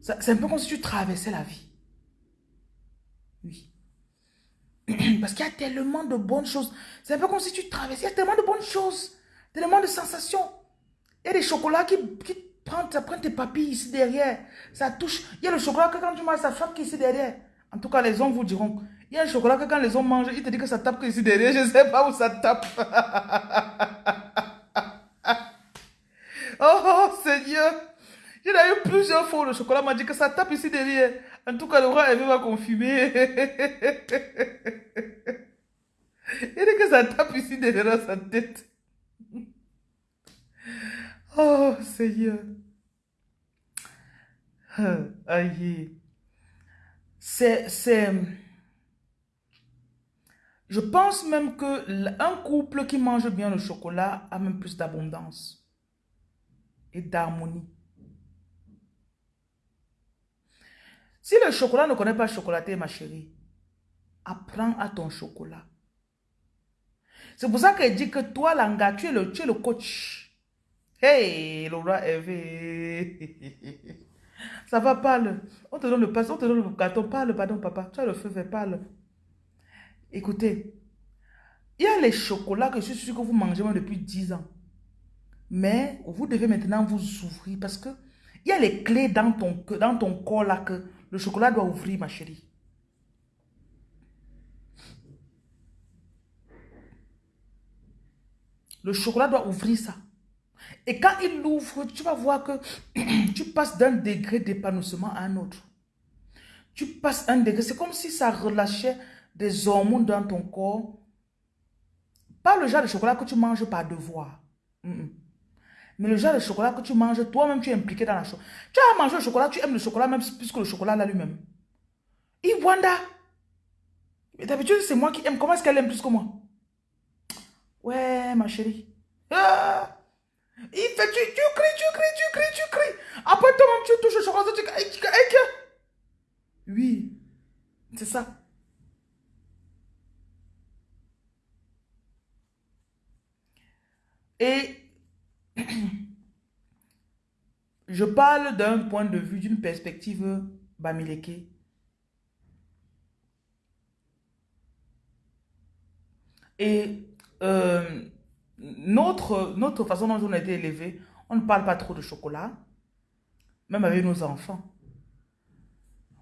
C'est un peu comme si tu traversais la vie. Oui. Parce qu'il y a tellement de bonnes choses. C'est un peu comme si tu traversais. Il y a tellement de bonnes choses. Tellement de sensations. Il y a des chocolats qui, qui prennent, ça prend tes papilles ici derrière. Ça touche. Il y a le chocolat que quand tu manges, ça frappe ici derrière. En tout cas, les hommes vous diront. Il y a un chocolat que quand les hommes mangent, ils te disent que ça tape ici derrière. Je ne sais pas où ça tape. oh, oh, Seigneur. Il a eu plusieurs fois le chocolat m'a dit que ça tape ici derrière. En tout cas, le roi Hervé va confirmer. Il dit que ça tape ici derrière sa tête. Oh, Seigneur. Aïe. c'est... Je pense même que un couple qui mange bien le chocolat a même plus d'abondance et d'harmonie. Si le chocolat ne connaît pas chocolater, ma chérie, apprends à ton chocolat. C'est pour ça qu'elle dit que toi, Langa, tu es le, le coach. Hey, Laura Eve. Ça va, parle. On te donne le on te donne le gâteau. Parle, pardon, papa. Tu as le feu vert, parle. Écoutez, il y a les chocolats que je suis sûr que vous mangez depuis 10 ans. Mais vous devez maintenant vous ouvrir parce que il y a les clés dans ton, dans ton corps là que le chocolat doit ouvrir, ma chérie. Le chocolat doit ouvrir ça. Et quand il l'ouvre, tu vas voir que tu passes d'un degré d'épanouissement à un autre. Tu passes un degré. C'est comme si ça relâchait des hormones dans ton corps. Pas le genre de chocolat que tu manges par devoir. Mais le genre de chocolat que tu manges, toi-même, tu es impliqué dans la chose. Tu as mangé le chocolat, tu aimes le chocolat même plus que le chocolat là lui-même. Iwanda. Mais d'habitude, c'est moi qui aime. Comment est-ce qu'elle aime plus que moi? Ouais, ma chérie. Ah! Il fait, tu, cries, tu cries, tu cries, tu cries. Après, toi-même, tu touches le chocolat, tu. Oui, c'est ça. Et je parle d'un point de vue, d'une perspective Bamileke. Et euh, notre, notre façon dont on a été élevé, on ne parle pas trop de chocolat, même avec nos enfants.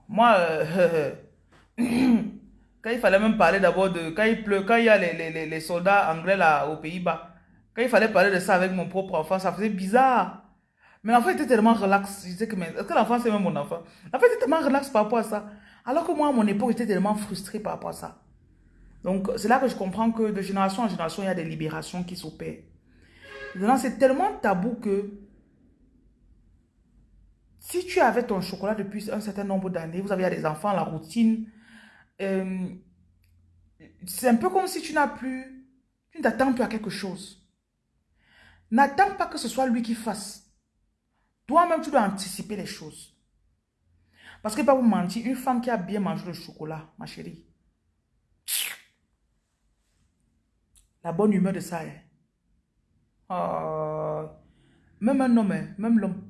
Moi, euh, quand il fallait même parler d'abord de... Quand il pleut, quand il y a les, les, les soldats anglais là aux Pays-Bas, quand il fallait parler de ça avec mon propre enfant, ça faisait bizarre. Mais l'enfant était tellement relax. Je disais que, est-ce que l'enfant c'est même mon enfant? L'enfant était tellement relax par rapport à ça. Alors que moi, à mon époque, j'étais tellement frustré par rapport à ça. Donc, c'est là que je comprends que de génération en génération, il y a des libérations qui s'opèrent. Maintenant, c'est tellement tabou que si tu avais ton chocolat depuis un certain nombre d'années, vous avez des enfants, la routine, euh, c'est un peu comme si tu n'as plus, tu ne t'attends plus à quelque chose. N'attends pas que ce soit lui qui fasse. Toi-même, tu dois anticiper les choses. Parce que, pas vous mentir, une femme qui a bien mangé le chocolat, ma chérie, la bonne humeur de ça, hein. oh, même un homme, hein, même l'homme.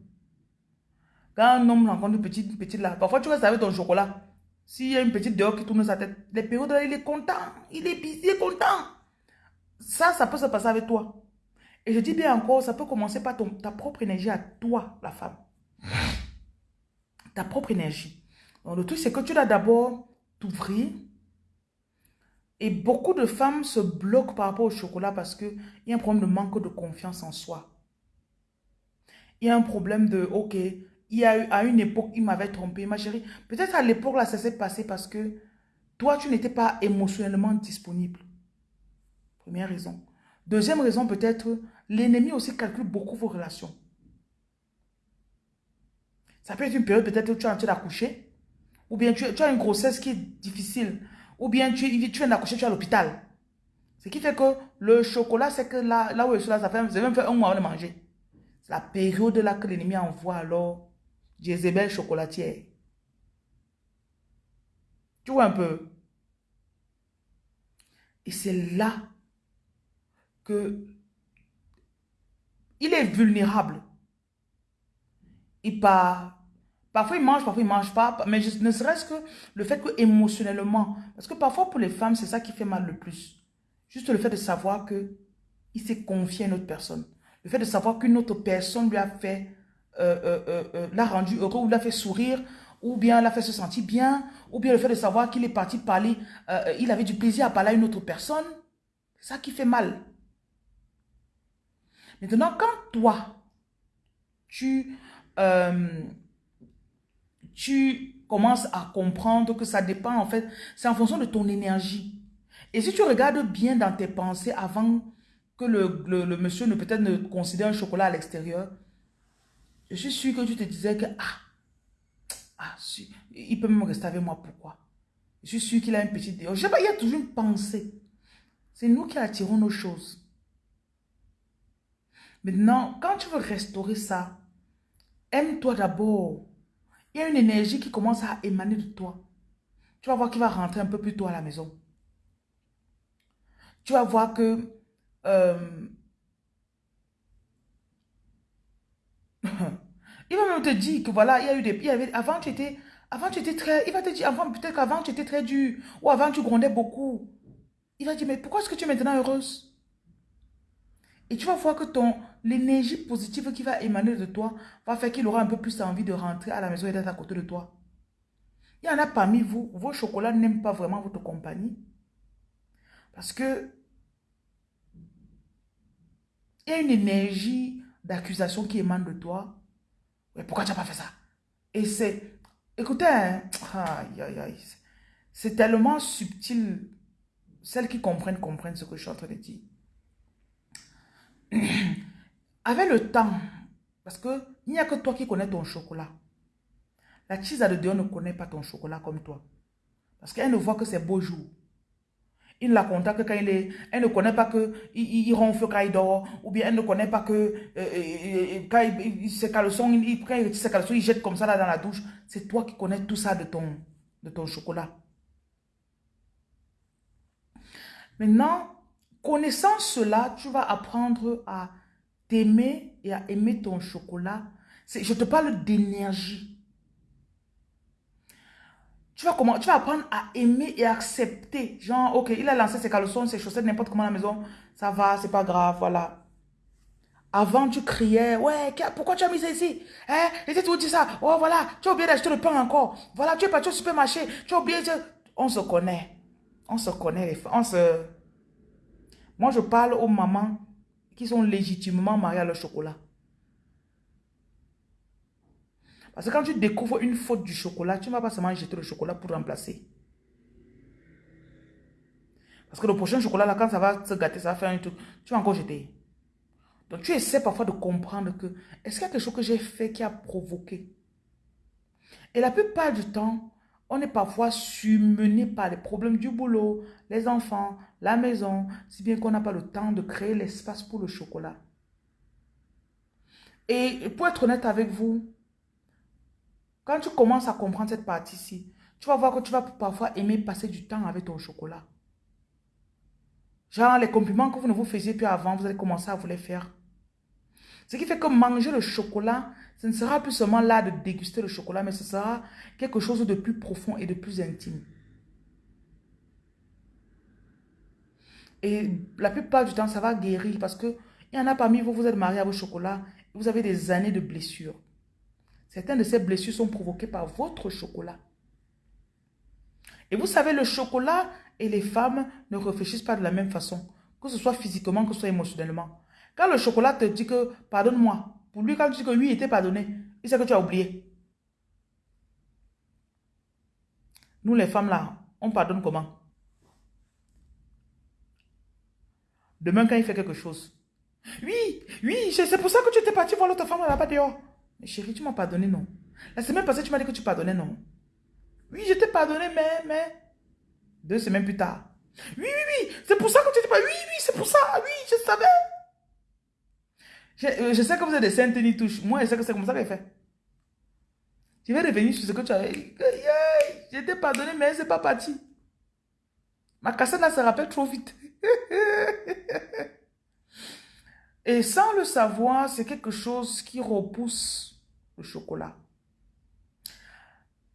Quand un homme rencontre une petite, petite là, parfois tu restes avec ton chocolat. S'il y a une petite dehors qui tourne sa tête, les périodes là, il est content, il est, il est content. Ça, ça peut se passer avec toi. Et je dis bien encore, ça peut commencer par ta propre énergie à toi, la femme. Ta propre énergie. Le truc, c'est que tu dois d'abord t'ouvrir. Et beaucoup de femmes se bloquent par rapport au chocolat parce qu'il y a un problème de manque de confiance en soi. Il y a un problème de, ok, il y a eu, à une époque, il m'avait trompé, ma chérie. Peut-être à l'époque, là, ça s'est passé parce que toi, tu n'étais pas émotionnellement disponible. Première raison. Deuxième raison, peut-être, l'ennemi aussi calcule beaucoup vos relations. Ça peut être une période peut-être où tu es en train d'accoucher, ou bien tu, as une grossesse qui est difficile, ou bien tu, tu viens d'accoucher, tu es à l'hôpital. Ce qui fait que le chocolat, c'est que là, là où je suis là, ça fait, même fait un mois de manger. C'est la période là que l'ennemi envoie alors Jézabel chocolatière. Tu vois un peu? Et c'est là que il est vulnérable. Il part. Parfois, il mange, parfois, il ne mange pas. Mais ne serait-ce que le fait que émotionnellement, parce que parfois, pour les femmes, c'est ça qui fait mal le plus. Juste le fait de savoir que il s'est confié à une autre personne. Le fait de savoir qu'une autre personne lui a fait, euh, euh, euh, l'a rendu heureux, ou l'a fait sourire, ou bien l'a fait se sentir bien, ou bien le fait de savoir qu'il est parti parler, il avait du plaisir à parler à une autre personne. C'est ça qui fait mal. Maintenant, quand toi, tu, euh, tu commences à comprendre que ça dépend, en fait, c'est en fonction de ton énergie. Et si tu regardes bien dans tes pensées avant que le, le, monsieur ne peut-être ne considère un chocolat à l'extérieur, je suis sûr que tu te disais que, ah, Ah, il peut même rester avec moi, pourquoi? Je suis sûr qu'il a une petite... Je sais pas, il y a toujours une pensée. C'est nous qui attirons nos choses. Maintenant, quand tu veux restaurer ça, aime-toi d'abord. Il y a une énergie qui commence à émaner de toi. Tu vas voir qu'il va rentrer un peu plus tôt à la maison. Tu vas voir que... Euh, il va même te dire que voilà, il y a eu des... Il avant, tu étais... Avant, tu étais très... Il va te dire, avant, peut-être qu'avant, tu étais très dur. Ou avant, tu grondais beaucoup. Il va dire, mais pourquoi est-ce que tu es maintenant heureuse? Et tu vas voir que ton l'énergie positive qui va émaner de toi va faire qu'il aura un peu plus envie de rentrer à la maison et d'être à côté de toi. Il y en a parmi vous, vos chocolats n'aiment pas vraiment votre compagnie. Parce que il y a une énergie d'accusation qui émane de toi. Mais pourquoi tu n'as pas fait ça? Et c'est, écoutez, hein, c'est tellement subtil. Celles qui comprennent, comprennent ce que je suis en train de dire. Avec le temps, parce qu'il n'y a que toi qui connais ton chocolat. La à de Dieu ne connaît pas ton chocolat comme toi. Parce qu'elle ne voit que ses beaux jours. Il ne la contacte quand il est... Elle ne connaît pas que il, il ronfle quand il dort. Ou bien elle ne connaît pas que euh, euh, euh, quand il, caleçons, il, quand il ses il jette comme ça là dans la douche. C'est toi qui connais tout ça de ton, de ton chocolat. Maintenant, Connaissant cela, tu vas apprendre à t'aimer et à aimer ton chocolat. Je te parle d'énergie. Tu vas, comment, tu vas apprendre à aimer et accepter. Genre, ok, il a lancé ses caleçons, ses chaussettes, n'importe comment à la maison. Ça va, c'est pas grave, voilà. Avant, tu criais, ouais, pourquoi tu as mis ça ici? Hein? Et tu dit ça. Oh, voilà, tu as oublié d'acheter le pain encore. Voilà, tu es parti au supermarché. Tu as oublié. On se connaît. On se connaît, les On se... Moi, je parle aux mamans qui sont légitimement mariées à leur chocolat. Parce que quand tu découvres une faute du chocolat, tu ne vas pas seulement jeter le chocolat pour remplacer. Parce que le prochain chocolat, là, quand ça va se gâter, ça va faire un truc, tu vas encore jeter. Donc, tu essaies parfois de comprendre que, est-ce qu'il y a quelque chose que j'ai fait qui a provoqué? Et la plupart du temps, on est parfois surmené par les problèmes du boulot, les enfants, la maison, si bien qu'on n'a pas le temps de créer l'espace pour le chocolat. Et pour être honnête avec vous, quand tu commences à comprendre cette partie-ci, tu vas voir que tu vas parfois aimer passer du temps avec ton chocolat. Genre les compliments que vous ne vous faisiez plus avant, vous allez commencer à vous les faire. Ce qui fait que manger le chocolat, ce ne sera plus seulement là de déguster le chocolat, mais ce sera quelque chose de plus profond et de plus intime. Et la plupart du temps, ça va guérir parce que il y en a parmi vous, vous êtes mariés à vos chocolats, vous avez des années de blessures. Certaines de ces blessures sont provoquées par votre chocolat. Et vous savez, le chocolat et les femmes ne réfléchissent pas de la même façon, que ce soit physiquement, que ce soit émotionnellement. Quand le chocolat te dit que pardonne-moi, pour lui, quand tu dis que lui était pardonné, il sait que tu as oublié. Nous, les femmes, là, on pardonne comment? Demain, quand il fait quelque chose. Oui, oui, c'est pour ça que tu étais parti voir l'autre femme là-bas dehors. Mais chérie, tu m'as pardonné, non? La semaine passée, tu m'as dit que tu pardonnais, non? Oui, je t'ai pardonné, mais, mais... Deux semaines plus tard. Oui, oui, oui, c'est pour ça que tu étais pas... Oui, oui, c'est pour ça, oui, je savais. Euh, je, sais que vous êtes des saintes ni touche. Moi, je sais que c'est comme ça qu'elle fait. Je vais revenir sur ce que tu as dit. Je t'ai pardonné, mais c'est pas parti. Ma cassette là se rappelle trop vite. Et sans le savoir, c'est quelque chose qui repousse le chocolat.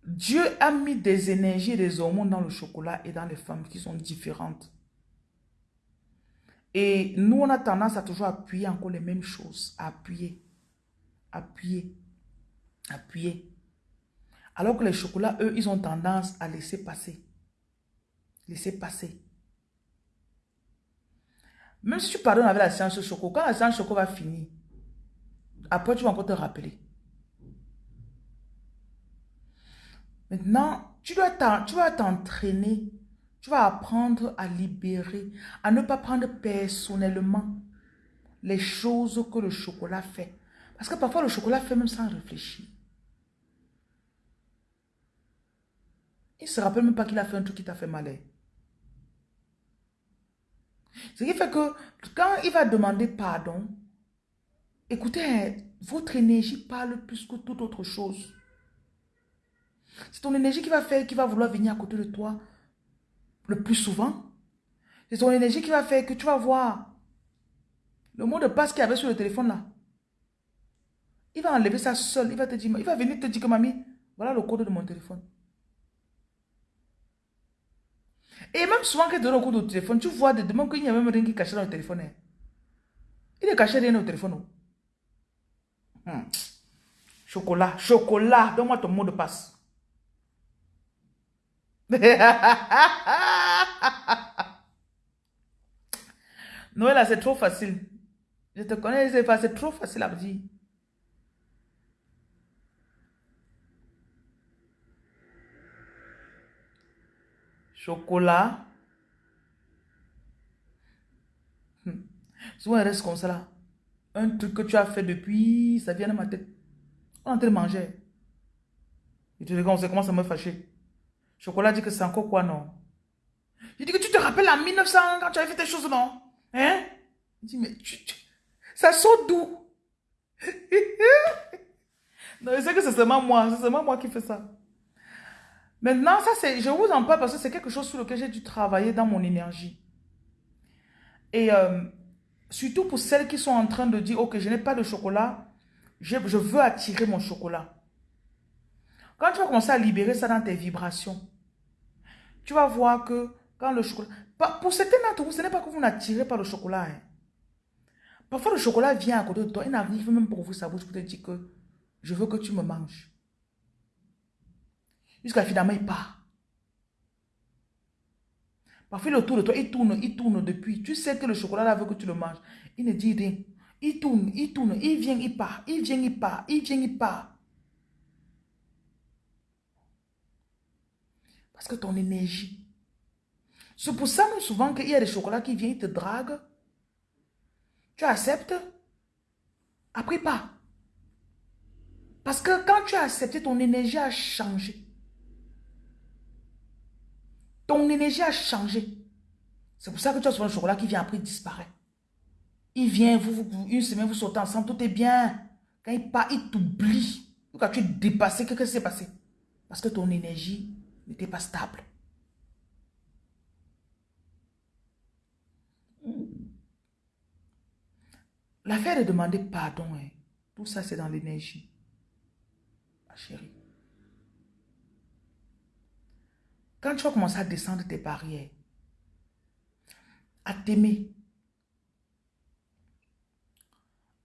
Dieu a mis des énergies et des hormones dans le chocolat et dans les femmes qui sont différentes. Et nous, on a tendance à toujours appuyer encore les mêmes choses. Appuyer, appuyer, appuyer. Alors que les chocolats, eux, ils ont tendance à laisser passer. Laisser passer. Même si tu pardonnes avec la séance choco, quand la séance choco va finir, après tu vas encore te rappeler. Maintenant, tu dois t'entraîner tu vas apprendre à libérer, à ne pas prendre personnellement les choses que le chocolat fait. Parce que parfois le chocolat fait même sans réfléchir. Il ne se rappelle même pas qu'il a fait un truc qui t'a fait mal. Ce qui fait que quand il va demander pardon, écoutez, hein, votre énergie parle plus que toute autre chose. C'est ton énergie qui va faire, qui va vouloir venir à côté de toi le plus souvent. C'est ton énergie qui va faire que tu vas voir le mot de passe qu'il y avait sur le téléphone là. Il va enlever ça seul. Il va te dire, il va venir te dire que mamie, voilà le code de mon téléphone. Et même souvent que tu donnes le code du téléphone, tu vois de demain qu'il n'y a même rien qui caché dans le téléphone. Hein. Il est caché rien le téléphone. Oh. Hmm. Chocolat, chocolat, donne-moi ton mot de passe. Noël, c'est trop facile. Je te connais, c'est trop facile à dire. Chocolat. Souvent, il reste comme ça là. Un truc que tu as fait depuis, ça vient de ma tête. On est en train de manger. Et tu regardes, on sait comment ça me fâcher. Chocolat dit que c'est encore quoi, non? Je dis que tu te rappelles en 1900 quand tu avais fait tes choses, non? Hein? Il dit, mais ça saute d'où? non, je sais que c'est seulement moi, c'est seulement moi qui fais ça. Maintenant, ça c'est, je vous en parle parce que c'est quelque chose sur lequel j'ai dû travailler dans mon énergie. Et euh, surtout pour celles qui sont en train de dire, ok, je n'ai pas de chocolat, je, je veux attirer mon chocolat. Quand tu vas commencer à libérer ça dans tes vibrations, tu vas voir que quand le chocolat... Pour certains d'entre vous, ce n'est pas que vous n'attirez pas le chocolat. Hein. Parfois, le chocolat vient à côté de toi. Il n'arrive même pour vous sa bouche pour te dire que je veux que tu me manges. Jusqu'à finalement, il part. Parfois, il autour de toi, il tourne, il tourne depuis. Tu sais que le chocolat là veut que tu le manges. Il ne dit rien. Il tourne, il tourne, il vient, il part, il vient, il part, il vient, il part. Parce que ton énergie. C'est pour ça, même souvent, qu'il y a des chocolats qui viennent, te draguent. Tu acceptes? Après, pas. Parce que quand tu as accepté, ton énergie a changé. Ton énergie a changé. C'est pour ça que tu as souvent le chocolat qui vient après, il disparaît. Il vient, vous, une semaine, vous sortez ensemble, tout est bien. Quand il part, il t'oublie. Quand tu es dépassé, qu'est-ce qui s'est passé? Parce que ton énergie n'était pas stable. L'affaire de demander pardon, hein. tout ça c'est dans l'énergie. Ma chérie. Quand tu vas commencer à descendre tes barrières, à t'aimer,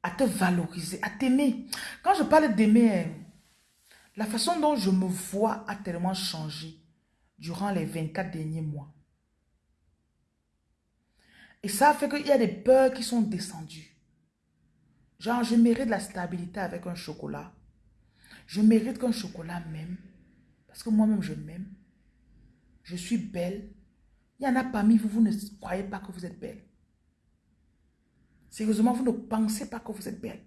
à te valoriser, à t'aimer. Quand je parle d'aimer, hein, la façon dont je me vois a tellement changé durant les 24 derniers mois. Et ça fait qu'il y a des peurs qui sont descendues. Genre, je mérite la stabilité avec un chocolat. Je mérite qu'un chocolat m'aime. Parce que moi-même, je m'aime. Je suis belle. Il y en a parmi vous, vous ne croyez pas que vous êtes belle. Sérieusement, vous ne pensez pas que vous êtes belle.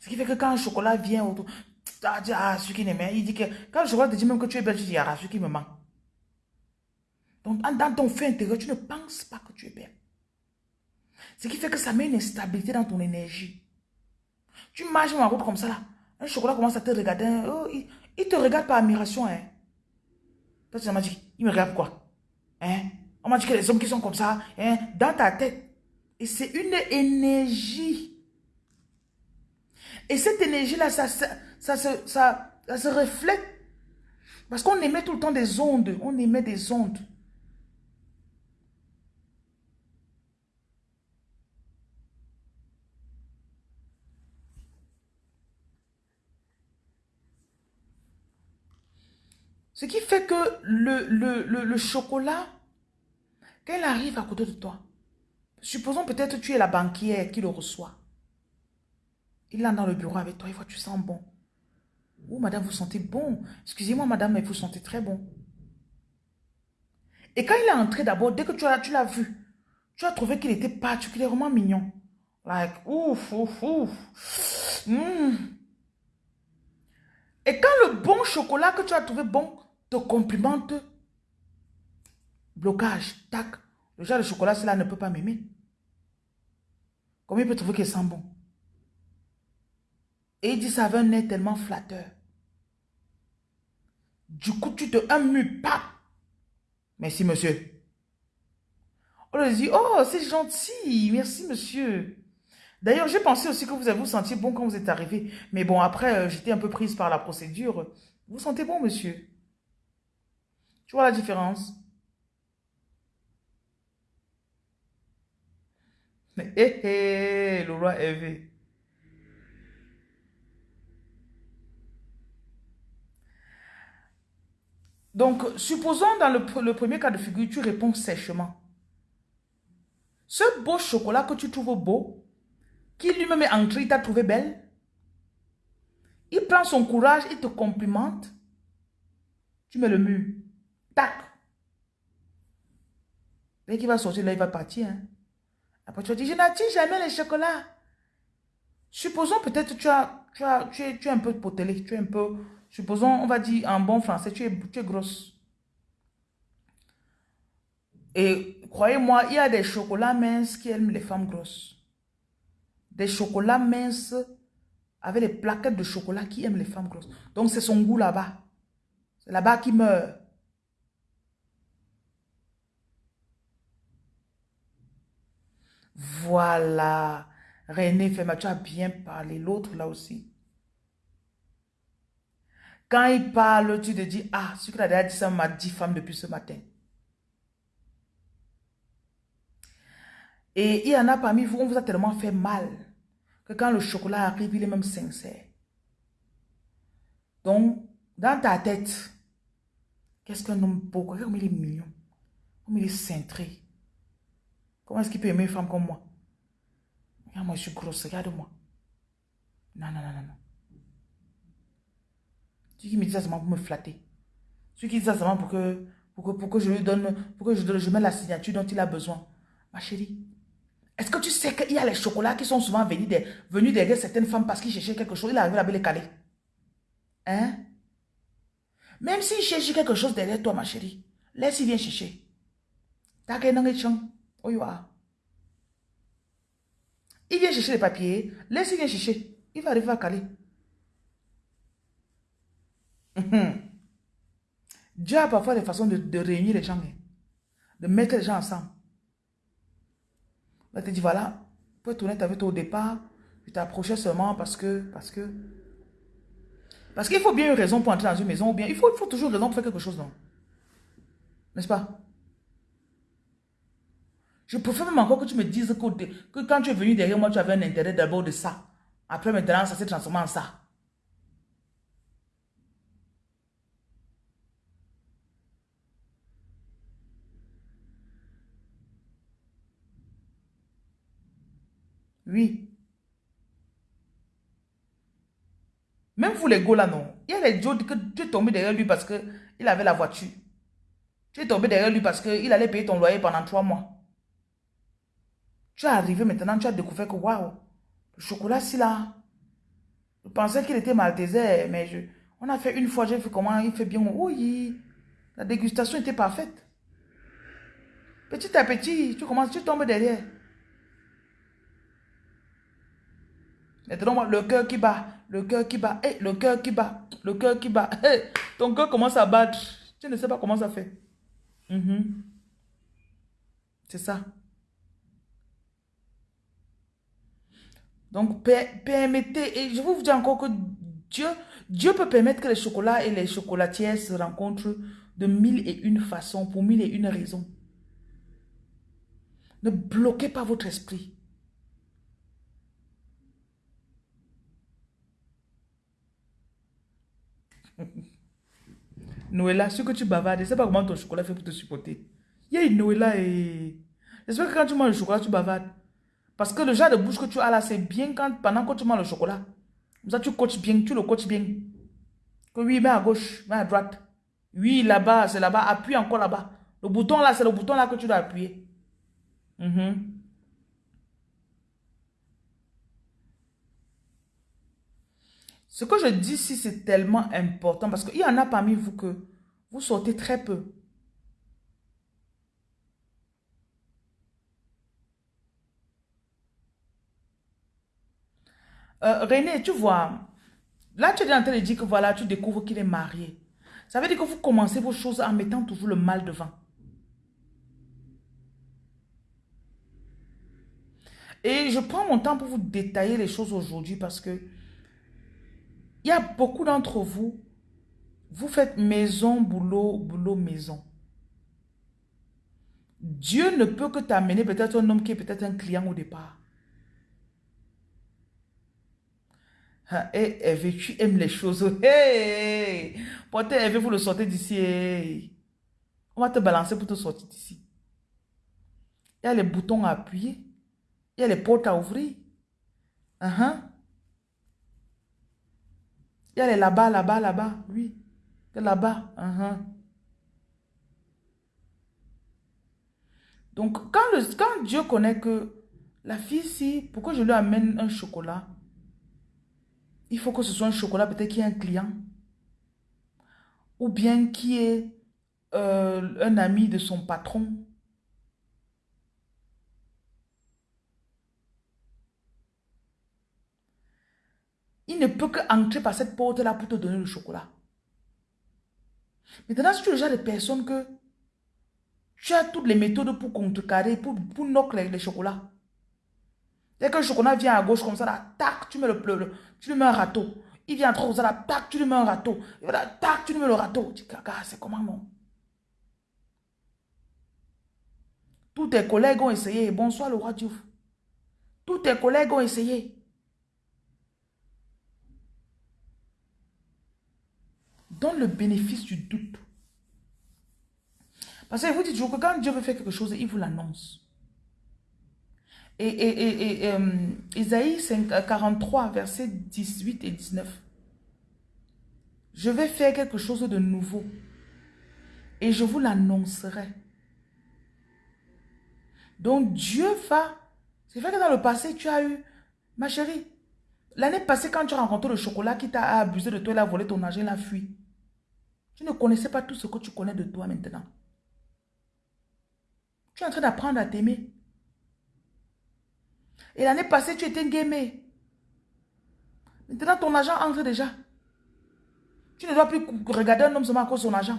Ce qui fait que quand le chocolat vient autour, ah, ah celui qui m'aime, il dit que quand le chocolat te dit même que tu es belle, tu dis, ah, celui qui me manque. Donc, dans ton fait intérieur, tu ne penses pas que tu es belle. Ce qui fait que ça met une instabilité dans ton énergie. Tu marches en route comme ça, là. Un chocolat commence à te regarder. Oh, il, te regarde par admiration. Hein. Toi, tu m'as dit, il me regarde quoi? Hein? On m'a dit que les hommes qui sont comme ça, hein, dans ta tête. Et c'est une énergie et cette énergie-là, ça, se reflète. Parce qu'on émet tout le temps des ondes. On émet des ondes. Ce qui fait que le, chocolat, quand il arrive à côté de toi, supposons peut-être que tu es la banquière qui le reçoit. Il est dans le bureau avec toi, il voit tu sens bon. Oh, madame, vous sentez bon. Excusez-moi, madame, mais vous sentez très bon. Et quand il est entré d'abord, dès que tu l'as vu, tu as trouvé qu'il était particulièrement mignon. Like, ouf, ouf, ouf. Hmm. Et quand le bon chocolat que tu as trouvé bon te complimente, blocage, tac, le genre de chocolat, cela ne peut pas m'aimer. Comment il peut trouver qu'il sent bon? Et il dit ça avait un nez tellement flatteur. Du coup, tu te amues, pas. Merci, monsieur. On lui dit, oh, c'est gentil, merci, monsieur. D'ailleurs, j'ai pensé aussi que vous avez vous senti bon quand vous êtes arrivé. Mais bon, après, euh, j'étais un peu prise par la procédure. Vous sentez bon, monsieur? Tu vois la différence? Hé, hé, le roi Hervé. Donc, supposons dans le, premier cas de figure, tu réponds sèchement. Ce beau chocolat que tu trouves beau, qui lui-même est entré, il t'a trouvé belle, il prend son courage, il te complimente, tu mets le mur. Tac. Dès qu'il va sortir, là, il va partir. Hein. Après, tu vas dire, je n'attire jamais les chocolats. Supposons peut-être tu, as, tu, as, es, tu es un peu potelé, tu es un peu Supposons, on va dire en bon français, tu es, tu es grosse. Et croyez-moi, il y a des chocolats minces qui aiment les femmes grosses. Des chocolats minces avec des plaquettes de chocolat qui aiment les femmes grosses. Donc c'est son goût là-bas. C'est là-bas qui meurt. Voilà. René Fema, tu as bien parlé. L'autre là aussi. Quand il parle, tu te dis, ah, ce qu'il a dit, ça m'a dit femme depuis ce matin. Et il y en a parmi vous, on vous a tellement fait mal que quand le chocolat arrive, il est même sincère. Donc, dans ta tête, qu'est-ce qu'un homme beau, comme il est mignon, comme il est cintré. Comment est-ce qu'il peut aimer une femme comme moi? Regarde, moi, je suis grosse, regarde-moi. Non, non, non, non, non. Celui qui me dit ça seulement pour me flatter. Celui qui dit ça seulement pour que, pour que, pour que je lui donne, pour que je, je mette la signature dont il a besoin. Ma chérie, est-ce que tu sais qu'il y a les chocolats qui sont souvent venus, venus derrière certaines femmes parce qu'ils cherchaient quelque chose, il arrive à les caler. Hein? Même s'il cherche quelque chose derrière toi, ma chérie, laisse-il vient chercher. Il vient chercher les papiers, laisse-il vient chercher. Il va arriver à caler. Mhm. Dieu a parfois des façons de, réunir les gens, hein. de mettre les gens ensemble. Il te dit, voilà, pour être honnête avec toi au départ, je t'approchais seulement parce que, parce que, parce qu'il faut bien une raison pour entrer dans une maison, ou bien il faut, il faut toujours une raison pour faire quelque chose, non? N'est-ce pas? Je préfère même encore que tu me dises que, que quand tu es venu derrière moi, tu avais un intérêt d'abord de ça. Après, maintenant, ça s'est transformé en ça. Oui. Même vous les go là, non. Il y a les Joe que tu es tombé derrière lui parce qu'il avait la voiture. Tu es tombé derrière lui parce qu'il allait payer ton loyer pendant trois mois. Tu es arrivé maintenant, tu as découvert que waouh, le chocolat, si là. Je pensais qu'il était maltaisé, mais je, on a fait une fois, j'ai vu comment il fait bien. Oui, la dégustation était parfaite. Petit à petit, tu commences, tu tombes derrière. Le cœur qui bat, le cœur qui bat, le cœur qui bat, le cœur qui bat. Ton cœur commence à battre. Tu ne sais pas comment ça fait. Mhm. C'est ça. Donc, permettez, et je vous dis encore que Dieu, Dieu peut permettre que les chocolats et les chocolatières se rencontrent de mille et une façons, pour mille et une raisons. Ne bloquez pas votre esprit. Noëlla, ce que tu bavardes, sais pas comment ton chocolat fait pour te supporter. Il y a Noëlla et... J'espère que quand tu manges le chocolat, tu bavardes. Parce que le genre de bouche que tu as là, c'est bien quand, pendant que tu manges le chocolat. Comme ça, tu coaches bien, tu le coaches bien. Que oui, mets à gauche, mets à droite. Oui, là-bas, c'est là-bas. Appuie encore là-bas. Le bouton là, c'est le bouton là que tu dois appuyer. Mhm. Ce que je dis ici, c'est tellement important parce qu'il y en a parmi vous que vous sortez très peu. Euh, René, tu vois, là tu es en train de dire que voilà, tu découvres qu'il est marié. Ça veut dire que vous commencez vos choses en mettant toujours le mal devant. Et je prends mon temps pour vous détailler les choses aujourd'hui parce que il y a beaucoup d'entre vous, vous faites maison, boulot, boulot, maison. Dieu ne peut que t'amener peut-être un homme qui est peut-être un client au départ. Et Hervé, tu aimes les choses. Hey! Portez Hervé, vous le sortez d'ici. On va te balancer pour te sortir d'ici. Il y a les boutons à appuyer. Il y a les portes à ouvrir. Uh -huh. Il y a les là-bas, là-bas, là-bas. Oui. Là-bas. Uh -huh. Donc, quand, quand Dieu connaît que la fille, si, pourquoi je lui amène un chocolat, il faut que ce soit un chocolat peut-être qui est un client. Ou bien qui est euh, un ami de son patron. Ne peut qu'entrer par cette porte-là pour te donner le chocolat. Maintenant, si tu es le genre de personne que tu as toutes les méthodes pour contrecarrer, pour, pour knock les, chocolats. Dès que le chocolat vient à gauche comme ça, tac, tu mets le, le, tu lui mets un râteau. Il vient trop comme ça, tac, tu lui mets un râteau. Tac, tu lui mets le râteau. Tu dis, c'est comment non? Tous tes collègues ont essayé. Bonsoir le roi Diouf. Tous tes collègues ont essayé. Donne le bénéfice du doute. Parce que vous dites toujours que quand Dieu veut faire quelque chose, il vous l'annonce. Et, et, et, euh, Isaïe 43, versets 18 et 19. Je vais faire quelque chose de nouveau. Et je vous l'annoncerai. Donc Dieu va... C'est vrai que dans le passé, tu as eu... Ma chérie, l'année passée, quand tu as rencontré le chocolat qui t'a abusé de toi, il a volé ton argent, il a fui. Tu ne connaissais pas tout ce que tu connais de toi maintenant. Tu es en train d'apprendre à t'aimer. Et l'année passée, tu étais gamé. Maintenant, ton argent entre déjà. Tu ne dois plus regarder un homme seulement à cause de son argent.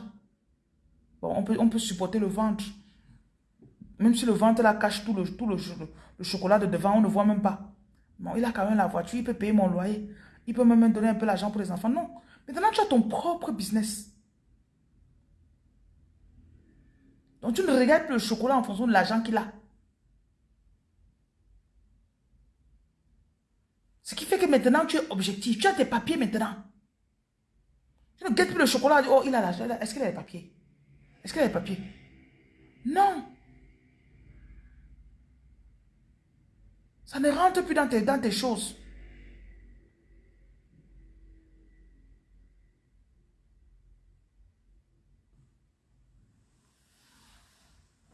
Bon, on peut, on peut supporter le ventre. Même si le ventre cache tout, le, tout le, chocolat de devant, on ne voit même pas. Bon, il a quand même la voiture, il peut payer mon loyer. Il peut même donner un peu l'argent pour les enfants. Non. Maintenant, tu as ton propre business. Donc, tu ne regardes plus le chocolat en fonction de l'argent qu'il a. Ce qui fait que maintenant, tu es objectif. Tu as tes papiers maintenant. Tu ne regardes plus le chocolat. Oh, il a l'argent. Est-ce qu'il a les papiers? Est-ce qu'il a les papiers? Non. Ça ne rentre plus dans tes, dans tes choses.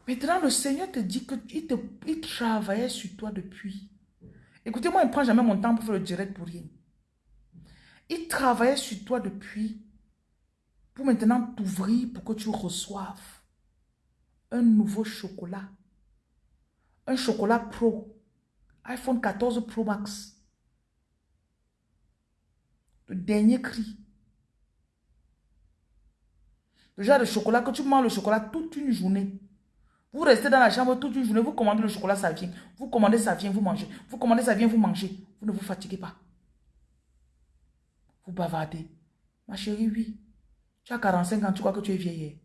Maintenant, le Seigneur te dit qu'il il travaillait sur toi depuis. Écoutez-moi, il ne prend jamais mon temps pour faire le direct pour rien. Il travaillait sur toi depuis pour maintenant t'ouvrir pour que tu reçoives un nouveau chocolat. Un chocolat Pro. iPhone 14 Pro Max. Le dernier cri. Le genre de chocolat que tu manges le chocolat toute une journée. Vous restez dans la chambre toute une journée, vous commandez le chocolat, ça vient. Vous commandez, ça vient, vous mangez. Vous commandez, ça vient, vous mangez. Vous ne vous fatiguez pas. Vous bavardez. Ma chérie, oui. Tu as 45 ans, tu crois que tu es vieille.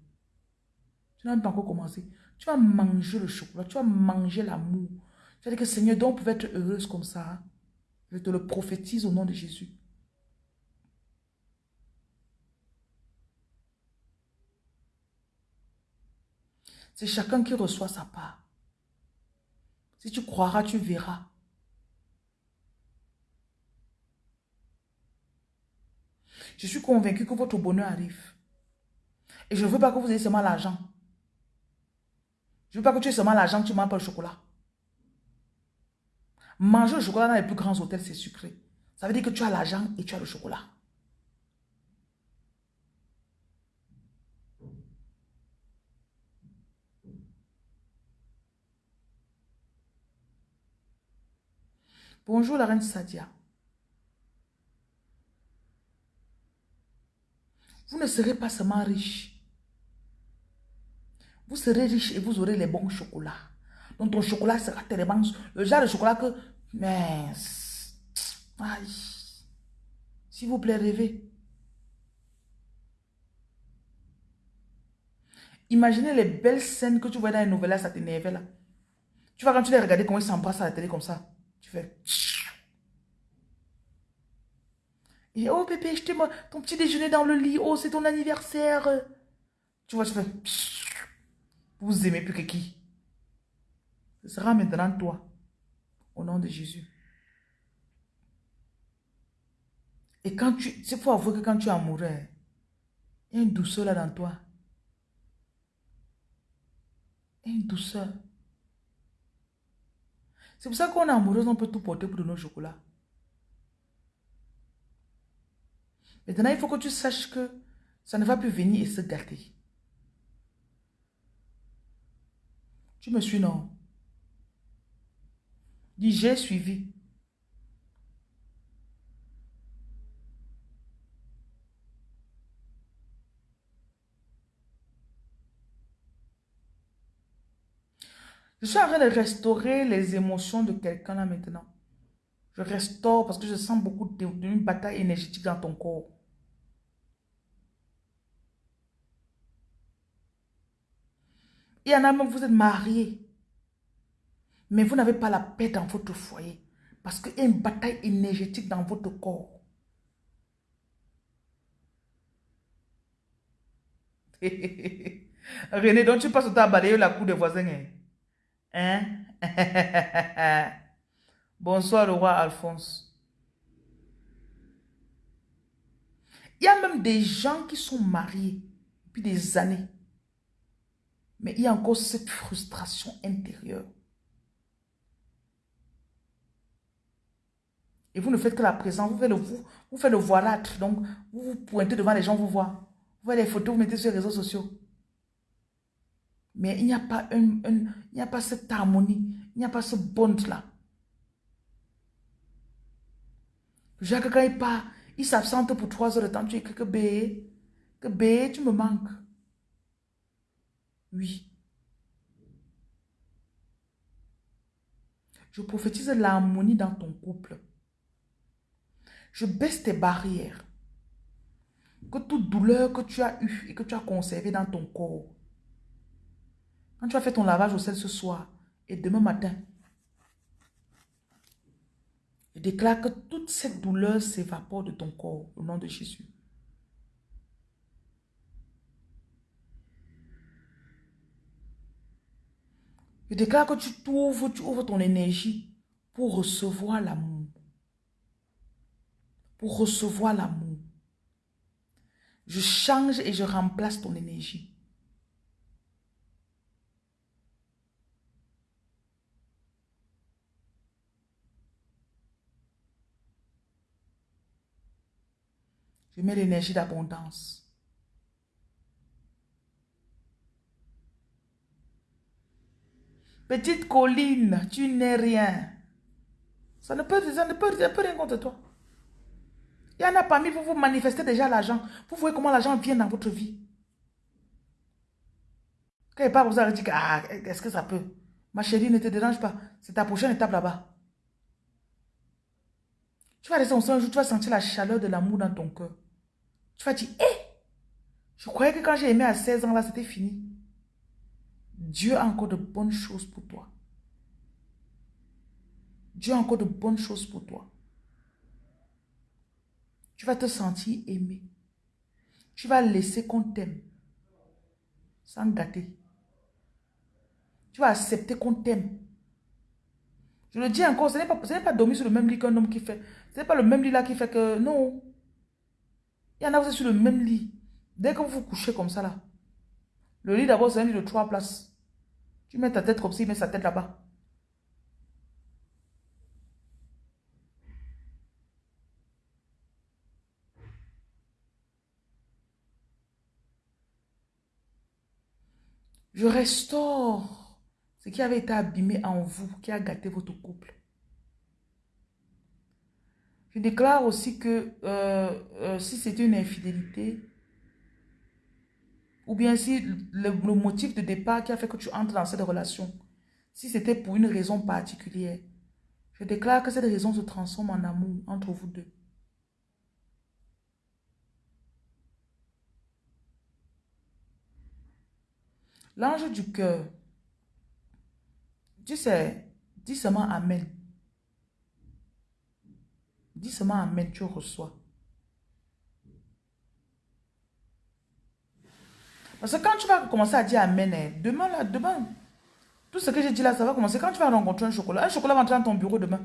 Tu n'as même pas encore commencé. Tu vas manger le chocolat, tu vas manger l'amour. Tu vas dire que Seigneur, donc on pouvait être heureuse comme ça. Je te le prophétise au nom de Jésus. C'est chacun qui reçoit sa part. Si tu croiras, tu verras. Je suis convaincu que votre bonheur arrive. Et je ne veux pas que vous ayez seulement l'argent. Je ne veux pas que tu aies seulement l'argent, tu manges pas le chocolat. Manger le chocolat dans les plus grands hôtels, c'est sucré. Ça veut dire que tu as l'argent et tu as le chocolat. Bonjour la reine Sadia. Vous ne serez pas seulement riche. Vous serez riche et vous aurez les bons chocolats. Donc ton chocolat sera tellement... Le genre de chocolat que... Mais... S'il vous plaît, rêvez. Imaginez les belles scènes que tu vois dans les nouvelles, ça t'énerve là. Tu vois quand tu les regardes, comment ils s'embrassent à la télé comme ça. Tu fais... Et oh bébé, je moi ton petit déjeuner dans le lit. Oh, c'est ton anniversaire. Tu vois, tu fais... Vous aimez plus que qui? Ce sera maintenant toi. Au nom de Jésus. Et quand tu... C'est faut avouer que quand tu es amoureux, il y a une douceur là dans toi. Il y a une douceur. C'est pour ça qu'on est amoureux, on peut tout porter pour de nos chocolats. Maintenant, il faut que tu saches que ça ne va plus venir et se gâter. Tu me suis, non? Dis, j'ai suivi. Je suis en train de restaurer les émotions de quelqu'un là maintenant. Je restaure parce que je sens beaucoup d'une bataille énergétique dans ton corps. Il y en a même, vous êtes mariés. Mais vous n'avez pas la paix dans votre foyer. Parce qu'il y a une bataille énergétique dans votre corps. René, donc tu passes au temps à balayer la cour des voisins. Hein? Hein? Bonsoir, le roi Alphonse. Il y a même des gens qui sont mariés depuis des années. Mais il y a encore cette frustration intérieure. Et vous ne faites que la présence, vous faites le, vous, voilâtre. Donc, vous vous pointez devant les gens, vous voyez. Vous voyez les photos, vous mettez sur les réseaux sociaux. Mais il n'y a pas il n'y a pas cette harmonie, il n'y a pas ce bond-là. Jacques, quand il part, il s'absente pour trois heures de temps, tu écris que B, que B, tu me manques. Oui. Je prophétise l'harmonie dans ton couple. Je baisse tes barrières. Que toute douleur que tu as eue et que tu as conservée dans ton corps, quand tu as fait ton lavage au sel ce soir et demain matin, je déclare que toute cette douleur s'évapore de ton corps au nom de Jésus. Je déclare que tu t'ouvres, tu ouvres ton énergie pour recevoir l'amour. Pour recevoir l'amour. Je change et je remplace ton énergie. Je mets l'énergie d'abondance. Petite colline, tu n'es rien. Ça ne peut, rien contre toi. Il y en a parmi vous, vous manifestez déjà l'argent. Vous voyez comment l'argent vient dans votre vie. Quand il parle, vous avez dit, ah, est-ce que ça peut? Ma chérie, ne te dérange pas. C'est ta prochaine étape là-bas. Tu vas rester ensemble un jour, tu vas sentir la chaleur de l'amour dans ton cœur. Tu vas dire, hé, je croyais que quand j'ai aimé à 16 ans, là, c'était fini. Dieu a encore de bonnes choses pour toi. Dieu a encore de bonnes choses pour toi. Tu vas te sentir aimé. Tu vas laisser qu'on t'aime. Sans gâter. Tu vas accepter qu'on t'aime. Je le dis encore, ce n'est pas, pas dormir sur le même lit qu'un homme qui fait. Ce n'est pas le même lit là qui fait que... Non. Il y en a, vous êtes sur le même lit. Dès que vous vous couchez comme ça là, le lit d'abord c'est un lit de trois places. Tu mets ta tête comme ça, il met sa tête là-bas. Je restaure ce qui avait été abîmé en vous, qui a gâté votre couple. Je déclare aussi que euh, euh, si c'est une infidélité, ou bien si le, le motif de départ qui a fait que tu entres dans cette relation, si c'était pour une raison particulière, je déclare que cette raison se transforme en amour entre vous deux. L'ange du cœur, tu sais, dis seulement Amen. Dis seulement Amen, tu reçois. Parce que quand tu vas commencer à dire Amen, hein, demain, là, demain, tout ce que j'ai dit là, ça va commencer. Quand tu vas rencontrer un chocolat, un chocolat va entrer dans ton bureau demain.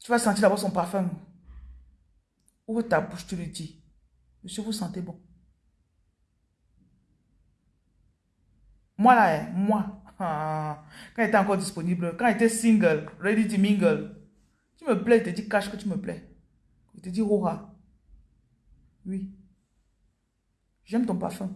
Tu vas sentir d'abord son parfum. Ouvre ta bouche, tu lui dis. Monsieur, vous sentez bon. Moi là, hein, moi, quand il était encore disponible, quand il était single, ready to mingle, tu me plais, il te dit cache que tu me plais. Il te dit hurrah. Oui. J'aime ton parfum.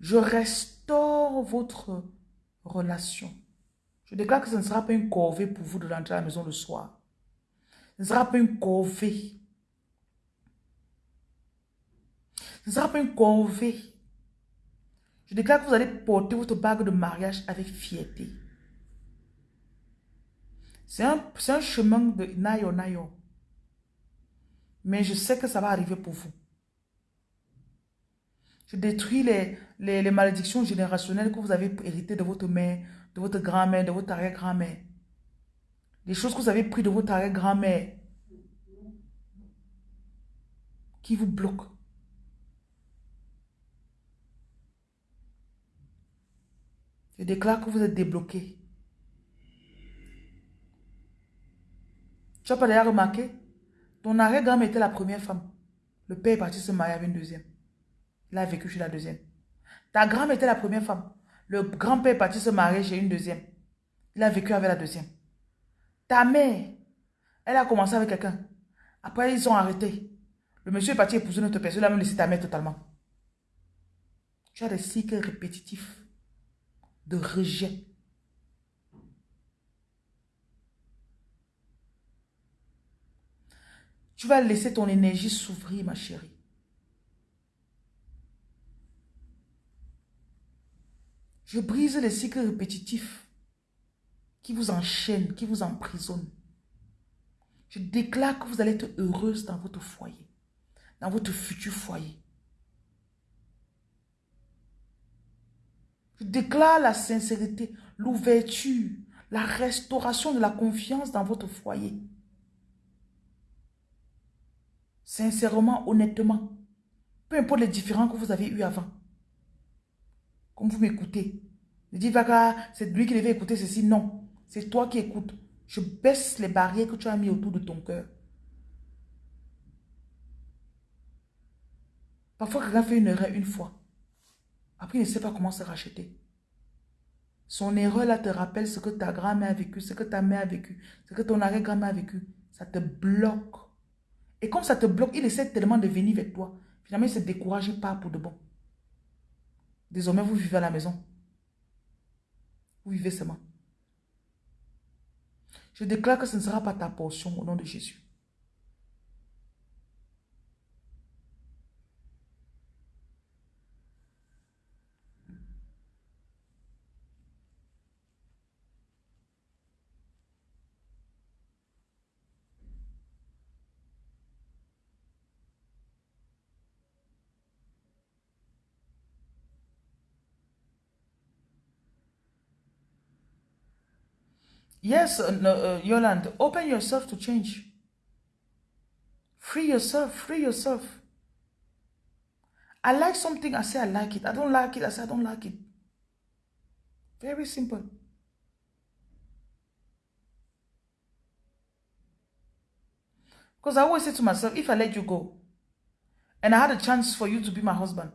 Je restaure votre relation. Je déclare que ce ne sera pas une corvée pour vous de rentrer à la maison le soir. Ce ne sera pas une corvée. Ce ne sera pas une corvée. Je déclare que vous allez porter votre bague de mariage avec fierté. C'est un, un, chemin de nayo nayo. Mais je sais que ça va arriver pour vous. Je détruis les, les, les, malédictions générationnelles que vous avez héritées de votre mère, de votre grand-mère, de votre arrière-grand-mère. Les choses que vous avez prises de votre arrière-grand-mère qui vous bloquent. Je déclare que vous êtes débloqué. Tu n'as pas d'ailleurs remarqué? Ton arrière-grand-mère était la première femme. Le père est parti se marier avec une deuxième. Il a vécu chez la deuxième. Ta grand-mère était la première femme. Le grand-père est parti se marier chez une deuxième. Il a vécu avec la deuxième. Ta mère, elle a commencé avec quelqu'un. Après, ils ont arrêté. Le monsieur est parti épouser notre personne. Il a même laissé ta mère totalement. Tu as des cycles répétitifs de rejet. Tu vas laisser ton énergie s'ouvrir, ma chérie. Je brise les cycles répétitifs qui vous enchaînent, qui vous emprisonnent. Je déclare que vous allez être heureuse dans votre foyer, dans votre futur foyer. Je déclare la sincérité, l'ouverture, la restauration de la confiance dans votre foyer. Sincèrement, honnêtement, peu importe les différends que vous avez eus avant. Comme vous m'écoutez. Ne dites pas c'est lui qui devait écouter ceci. Non, c'est toi qui écoutes. Je baisse les barrières que tu as mis autour de ton cœur. Parfois, quelqu'un fait une erreur une fois. Après, il ne sait pas comment se racheter. Son erreur là te rappelle ce que ta grand-mère a vécu, ce que ta mère a vécu, ce que ton arrière-grand-mère a vécu. Ça te bloque. Et comme ça te bloque, il essaie tellement de venir avec toi. Finalement, il se décourage pas pour de bon. Désormais, vous vivez à la maison. Vous vivez seulement. Je déclare que ce ne sera pas ta portion au nom de Jésus. Yes, uh, no, uh, open yourself to change. Free yourself, free yourself. I like something, I say I like it. I don't like it, I say I don't like it. Very simple. Because I always say to myself, if I let you go, and I had a chance for you to be my husband,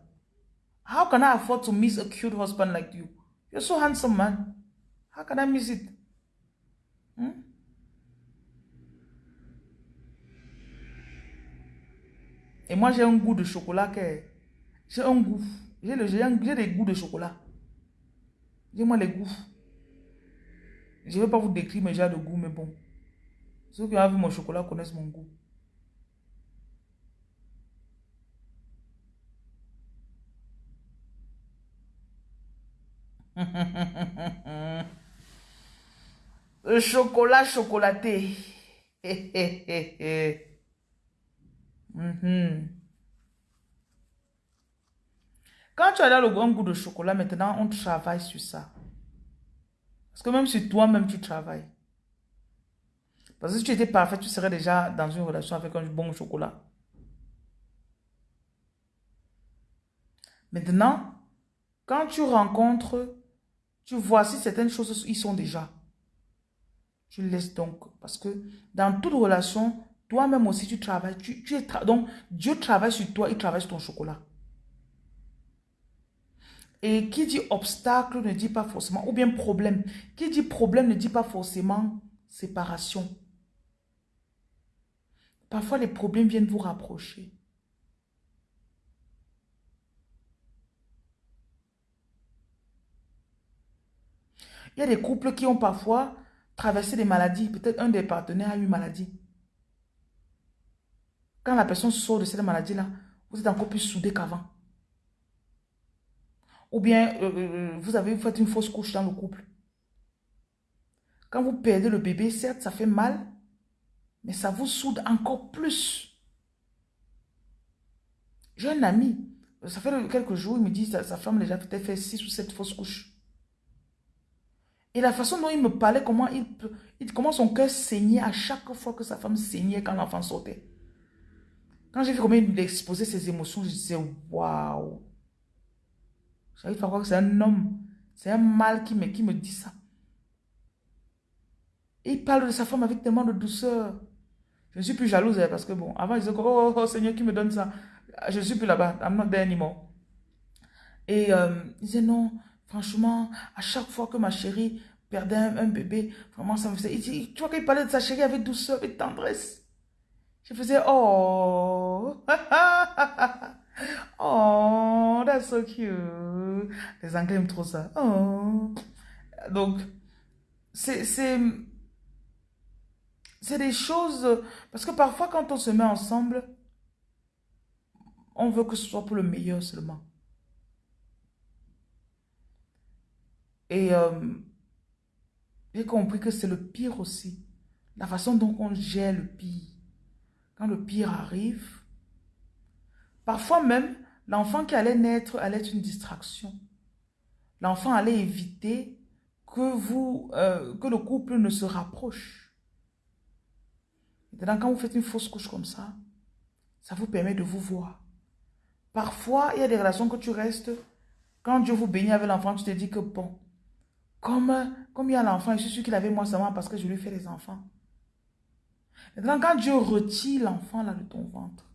how can I afford to miss a cute husband like you? You're so handsome, man. How can I miss it? Hmm? Et moi, j'ai un goût de chocolat que... J'ai un goût. J'ai des goûts de chocolat. Dis-moi les goûts. Je ne vais pas vous décrire mes genres de goût, mais bon. Ceux qui ont vu mon chocolat connaissent mon goût. Le chocolat chocolaté. Mhm. Quand tu as là le bon goût de chocolat, maintenant, on travaille sur ça. Parce que même si toi-même, tu travailles. Parce que si tu étais parfait, tu serais déjà dans une relation avec un bon chocolat. Maintenant, quand tu rencontres, tu vois si certaines choses, ils sont déjà. Tu laisses donc. Parce que dans toute relation, toi-même aussi, tu travailles. Tu, tu es donc, Dieu travaille sur toi, il travaille sur ton chocolat. Et qui dit obstacle ne dit pas forcément, ou bien problème. Qui dit problème ne dit pas forcément séparation. Parfois, les problèmes viennent vous rapprocher. Il y a des couples qui ont parfois traversé des maladies. Peut-être un des partenaires a eu maladie. Quand la personne sort de cette maladie-là, vous êtes encore plus soudés qu'avant. Ou bien euh, euh, euh, vous avez fait une fausse couche dans le couple. Quand vous perdez le bébé, certes, ça fait mal, mais ça vous soude encore plus. J'ai un ami, ça fait quelques jours, il me dit, sa, sa femme déjà peut-être fait six ou sept fausses couches. Et la façon dont il me parlait, comment, il, il, son cœur saignait à chaque fois que sa femme saignait quand l'enfant sautait. Quand j'ai vu comment il exposait ses émotions, je disais, waouh. J'arrive à croire que c'est un homme, c'est un mâle qui me, qui me dit ça. Et il parle de sa femme avec tellement de douceur. Je ne suis plus jalouse hein, parce que bon, avant, je disais, oh, oh, oh, Seigneur, qui me donne ça? Je ne suis plus là-bas, I'm not there anymore. Et euh, il disait, non, franchement, à chaque fois que ma chérie perdait un, bébé, vraiment, ça me faisait... Il tu vois qu'il parlait de sa chérie avec douceur et tendresse. Je faisais, oh, oh, that's so cute. Les Anglais aiment trop ça. Oh. Donc, c'est c'est des choses... Parce que parfois, quand on se met ensemble, on veut que ce soit pour le meilleur seulement. Et euh, j'ai compris que c'est le pire aussi. La façon dont on gère le pire. Quand le pire arrive, parfois même, l'enfant qui allait naître allait être une distraction. L'enfant allait éviter que, vous, euh, que le couple ne se rapproche. Maintenant, quand vous faites une fausse couche comme ça, ça vous permet de vous voir. Parfois, il y a des relations que tu restes. Quand Dieu vous bénit avec l'enfant, tu te dis que bon, comme, il y a l'enfant, je suis sûr qu'il avait moi seulement parce que je lui fais des enfants. Maintenant, quand Dieu retire l'enfant là de ton ventre,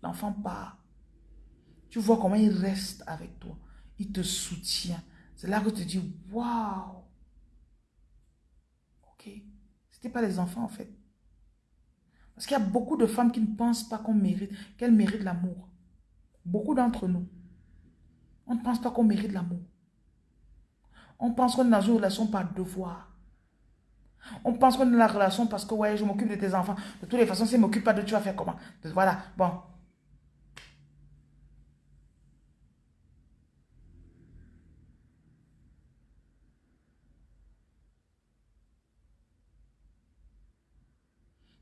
l'enfant part. Tu vois comment il reste avec toi. Il te soutient. C'est là que tu te dis, waouh. Ok. Ce n'était pas les enfants en fait. Parce qu'il y a beaucoup de femmes qui ne pensent pas qu'on mérite, qu'elles méritent l'amour. Beaucoup d'entre nous. On ne pense pas qu'on mérite l'amour. On pense qu'on est dans une relation par devoir. On pense qu'on est dans la relation parce que, ouais, je m'occupe de tes enfants. De toutes les façons, si je ne m'occupe pas de tu vas faire comment? Voilà, bon.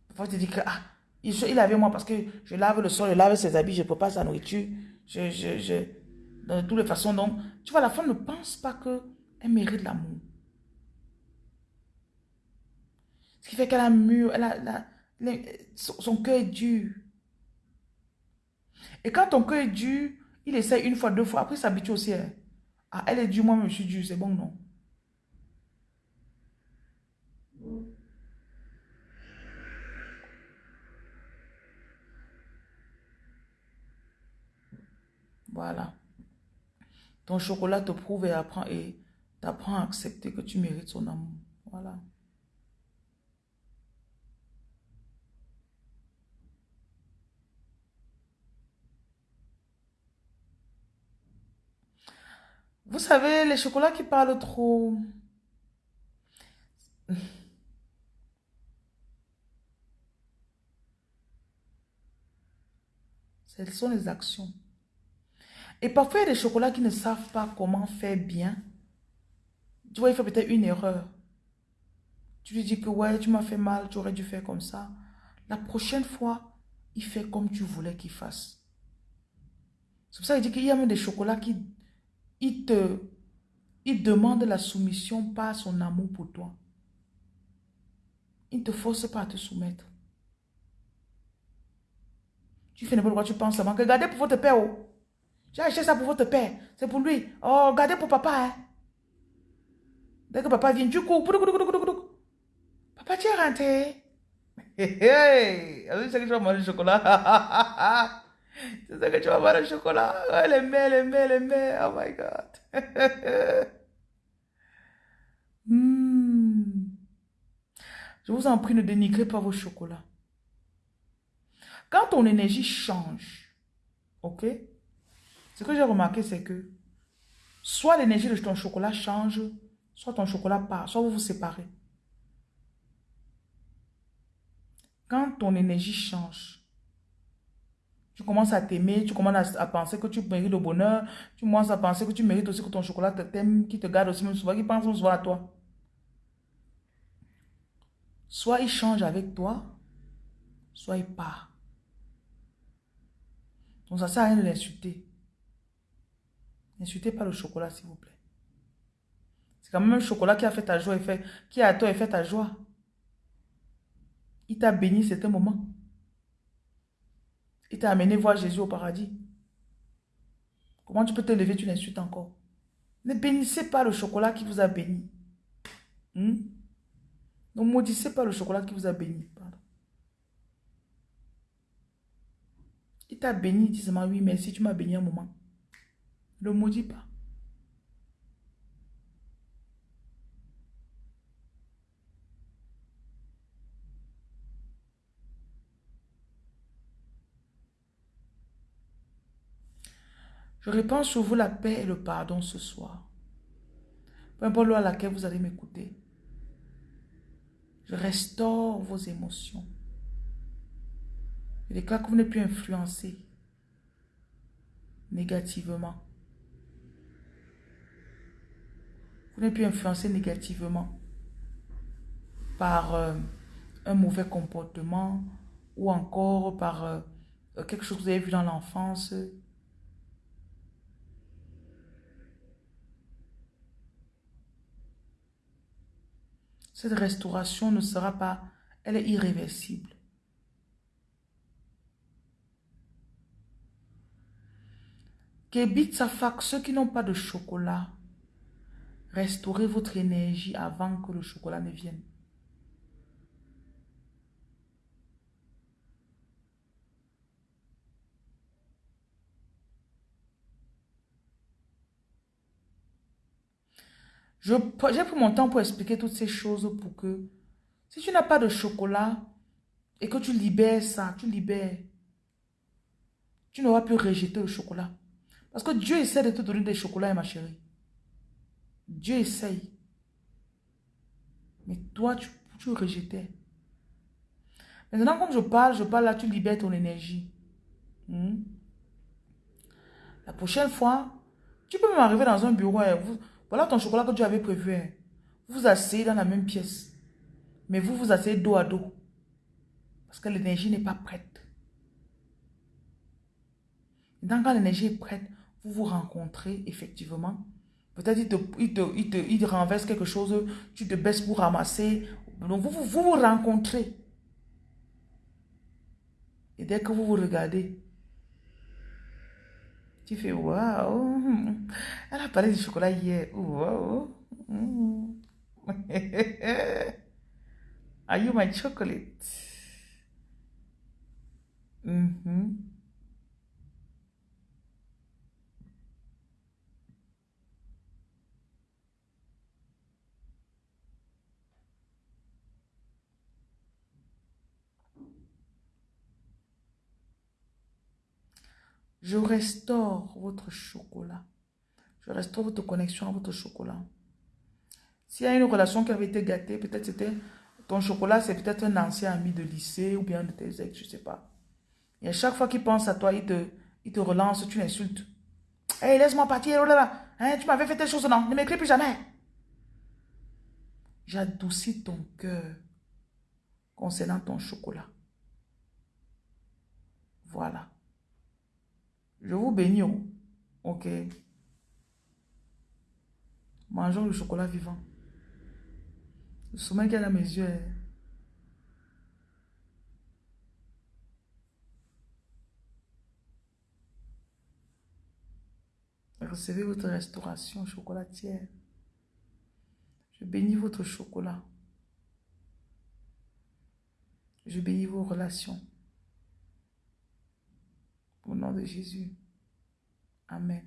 Parfois, tu dis que, ah, il, il avait moi parce que je lave le sol, je lave ses habits, je ne peux pas sa nourriture. Je, je, je, de toutes les façons. Donc, tu vois, la femme ne pense pas qu'elle mérite l'amour. Ce qui fait qu'elle a mûr, elle a, son, cœur est dur. Et quand ton cœur est dur, il essaie une fois, deux fois, après il s'habitue aussi. Hein. Ah, elle est dure, moi je suis dur, c'est bon, non? Voilà. Ton chocolat te prouve et apprend et t'apprend à accepter que tu mérites son amour. Voilà. Vous savez, les chocolats qui parlent trop... Ce sont les actions. Et parfois, il y a des chocolats qui ne savent pas comment faire bien. Tu vois, il fait peut-être une erreur. Tu lui dis que ouais, tu m'as fait mal, tu aurais dû faire comme ça. La prochaine fois, il fait comme tu voulais qu'il fasse. C'est pour ça qu'il dit qu'il y a même des chocolats qui il te, il demande la soumission par son amour pour toi. Il ne te force pas à te soumettre. Tu fais n'importe quoi, tu penses seulement que gardez pour votre père. Oh. J'ai acheté ça pour votre père. C'est pour lui. Oh, gardez pour papa. Hein. Dès que papa vient, tu cours. Papa, tu es rentré? Hey, hey. C'est que tu vas manger le chocolat. C'est ça que tu vas manger le chocolat. Oh, les mains, les mains, les mains. Oh my God. Hmm. Je vous en prie, ne dénigrez pas vos chocolats. Quand ton énergie change, ok? Ce que j'ai remarqué, c'est que soit l'énergie de ton chocolat change, soit ton chocolat part, soit vous vous séparez. Quand ton énergie change, tu commences à t'aimer, tu commences à, penser que tu mérites le bonheur, tu commences à penser que tu mérites aussi que ton chocolat t'aime, qui te garde aussi même souvent, qui pense souvent à toi. Soit il change avec toi, soit il part. Donc ça sert à rien de l'insulter. N'insultez pas le chocolat, s'il vous plaît. C'est quand même le chocolat qui a fait ta joie et fait, qui a toi et fait ta joie. Il t'a béni, c'est un moment. Il t'a amené voir Jésus au paradis. Comment tu peux te lever, tu l'insultes encore? Ne bénissez pas le chocolat qui vous a béni. Hmm? Ne maudissez pas le chocolat qui vous a béni. Il t'a béni, dis moi oui, merci, tu m'as béni un moment. Ne maudis pas. Je répands sur vous la paix et le pardon ce soir. Peu importe l'heure à laquelle vous allez m'écouter. Je restaure vos émotions. Je déclare que vous n'êtes plus influencé négativement. Vous n'êtes plus influencé négativement par euh, un mauvais comportement ou encore par euh, quelque chose que vous avez vu dans l'enfance. Cette restauration ne sera pas, elle est irréversible. sa fac, ceux qui n'ont pas de chocolat, restaurez votre énergie avant que le chocolat ne vienne. J'ai pris mon temps pour expliquer toutes ces choses pour que si tu n'as pas de chocolat et que tu libères ça, tu libères, tu n'auras plus rejeter le chocolat. Parce que Dieu essaie de te donner des chocolats, ma chérie. Dieu essaye. Mais toi, tu, tu rejetais. Maintenant, quand je parle, je parle là, tu libères ton énergie. Hmm? La prochaine fois, tu peux m'arriver dans un bureau. Hein. Voilà ton chocolat que tu avais prévu. Hein. Vous vous asseyez dans la même pièce. Mais vous vous asseyez dos à dos. Parce que l'énergie n'est pas prête. Maintenant, quand l'énergie est prête, vous vous rencontrez effectivement. Peut-être il te, il, te, il, te, renverse quelque chose, tu te baisses pour ramasser. Donc vous vous, vous, rencontrez. Et dès que vous vous regardez, tu fais waouh, elle a parlé du chocolat hier. Waouh. Are you my chocolate? Mm Je restaure votre chocolat. Je restaure votre connexion à votre chocolat. S'il y a une relation qui avait été gâtée, peut-être c'était ton chocolat, c'est peut-être un ancien ami de lycée ou bien de tes ex, je ne sais pas. Et à chaque fois qu'il pense à toi, il te, il te relance, tu l'insultes. Hé, laisse-moi partir, oh là là. Hein, tu m'avais fait telle chose, non, ne m'écris plus jamais. J'adoucis ton cœur concernant ton chocolat. Voilà. Je vous bénis. Oh. Ok. Mangeons le chocolat vivant. Le sommeil qu'il a dans mes yeux. Hein. Recevez votre restauration chocolatière. Je bénis votre chocolat. Je bénis vos relations. Au nom de Jésus. Amen.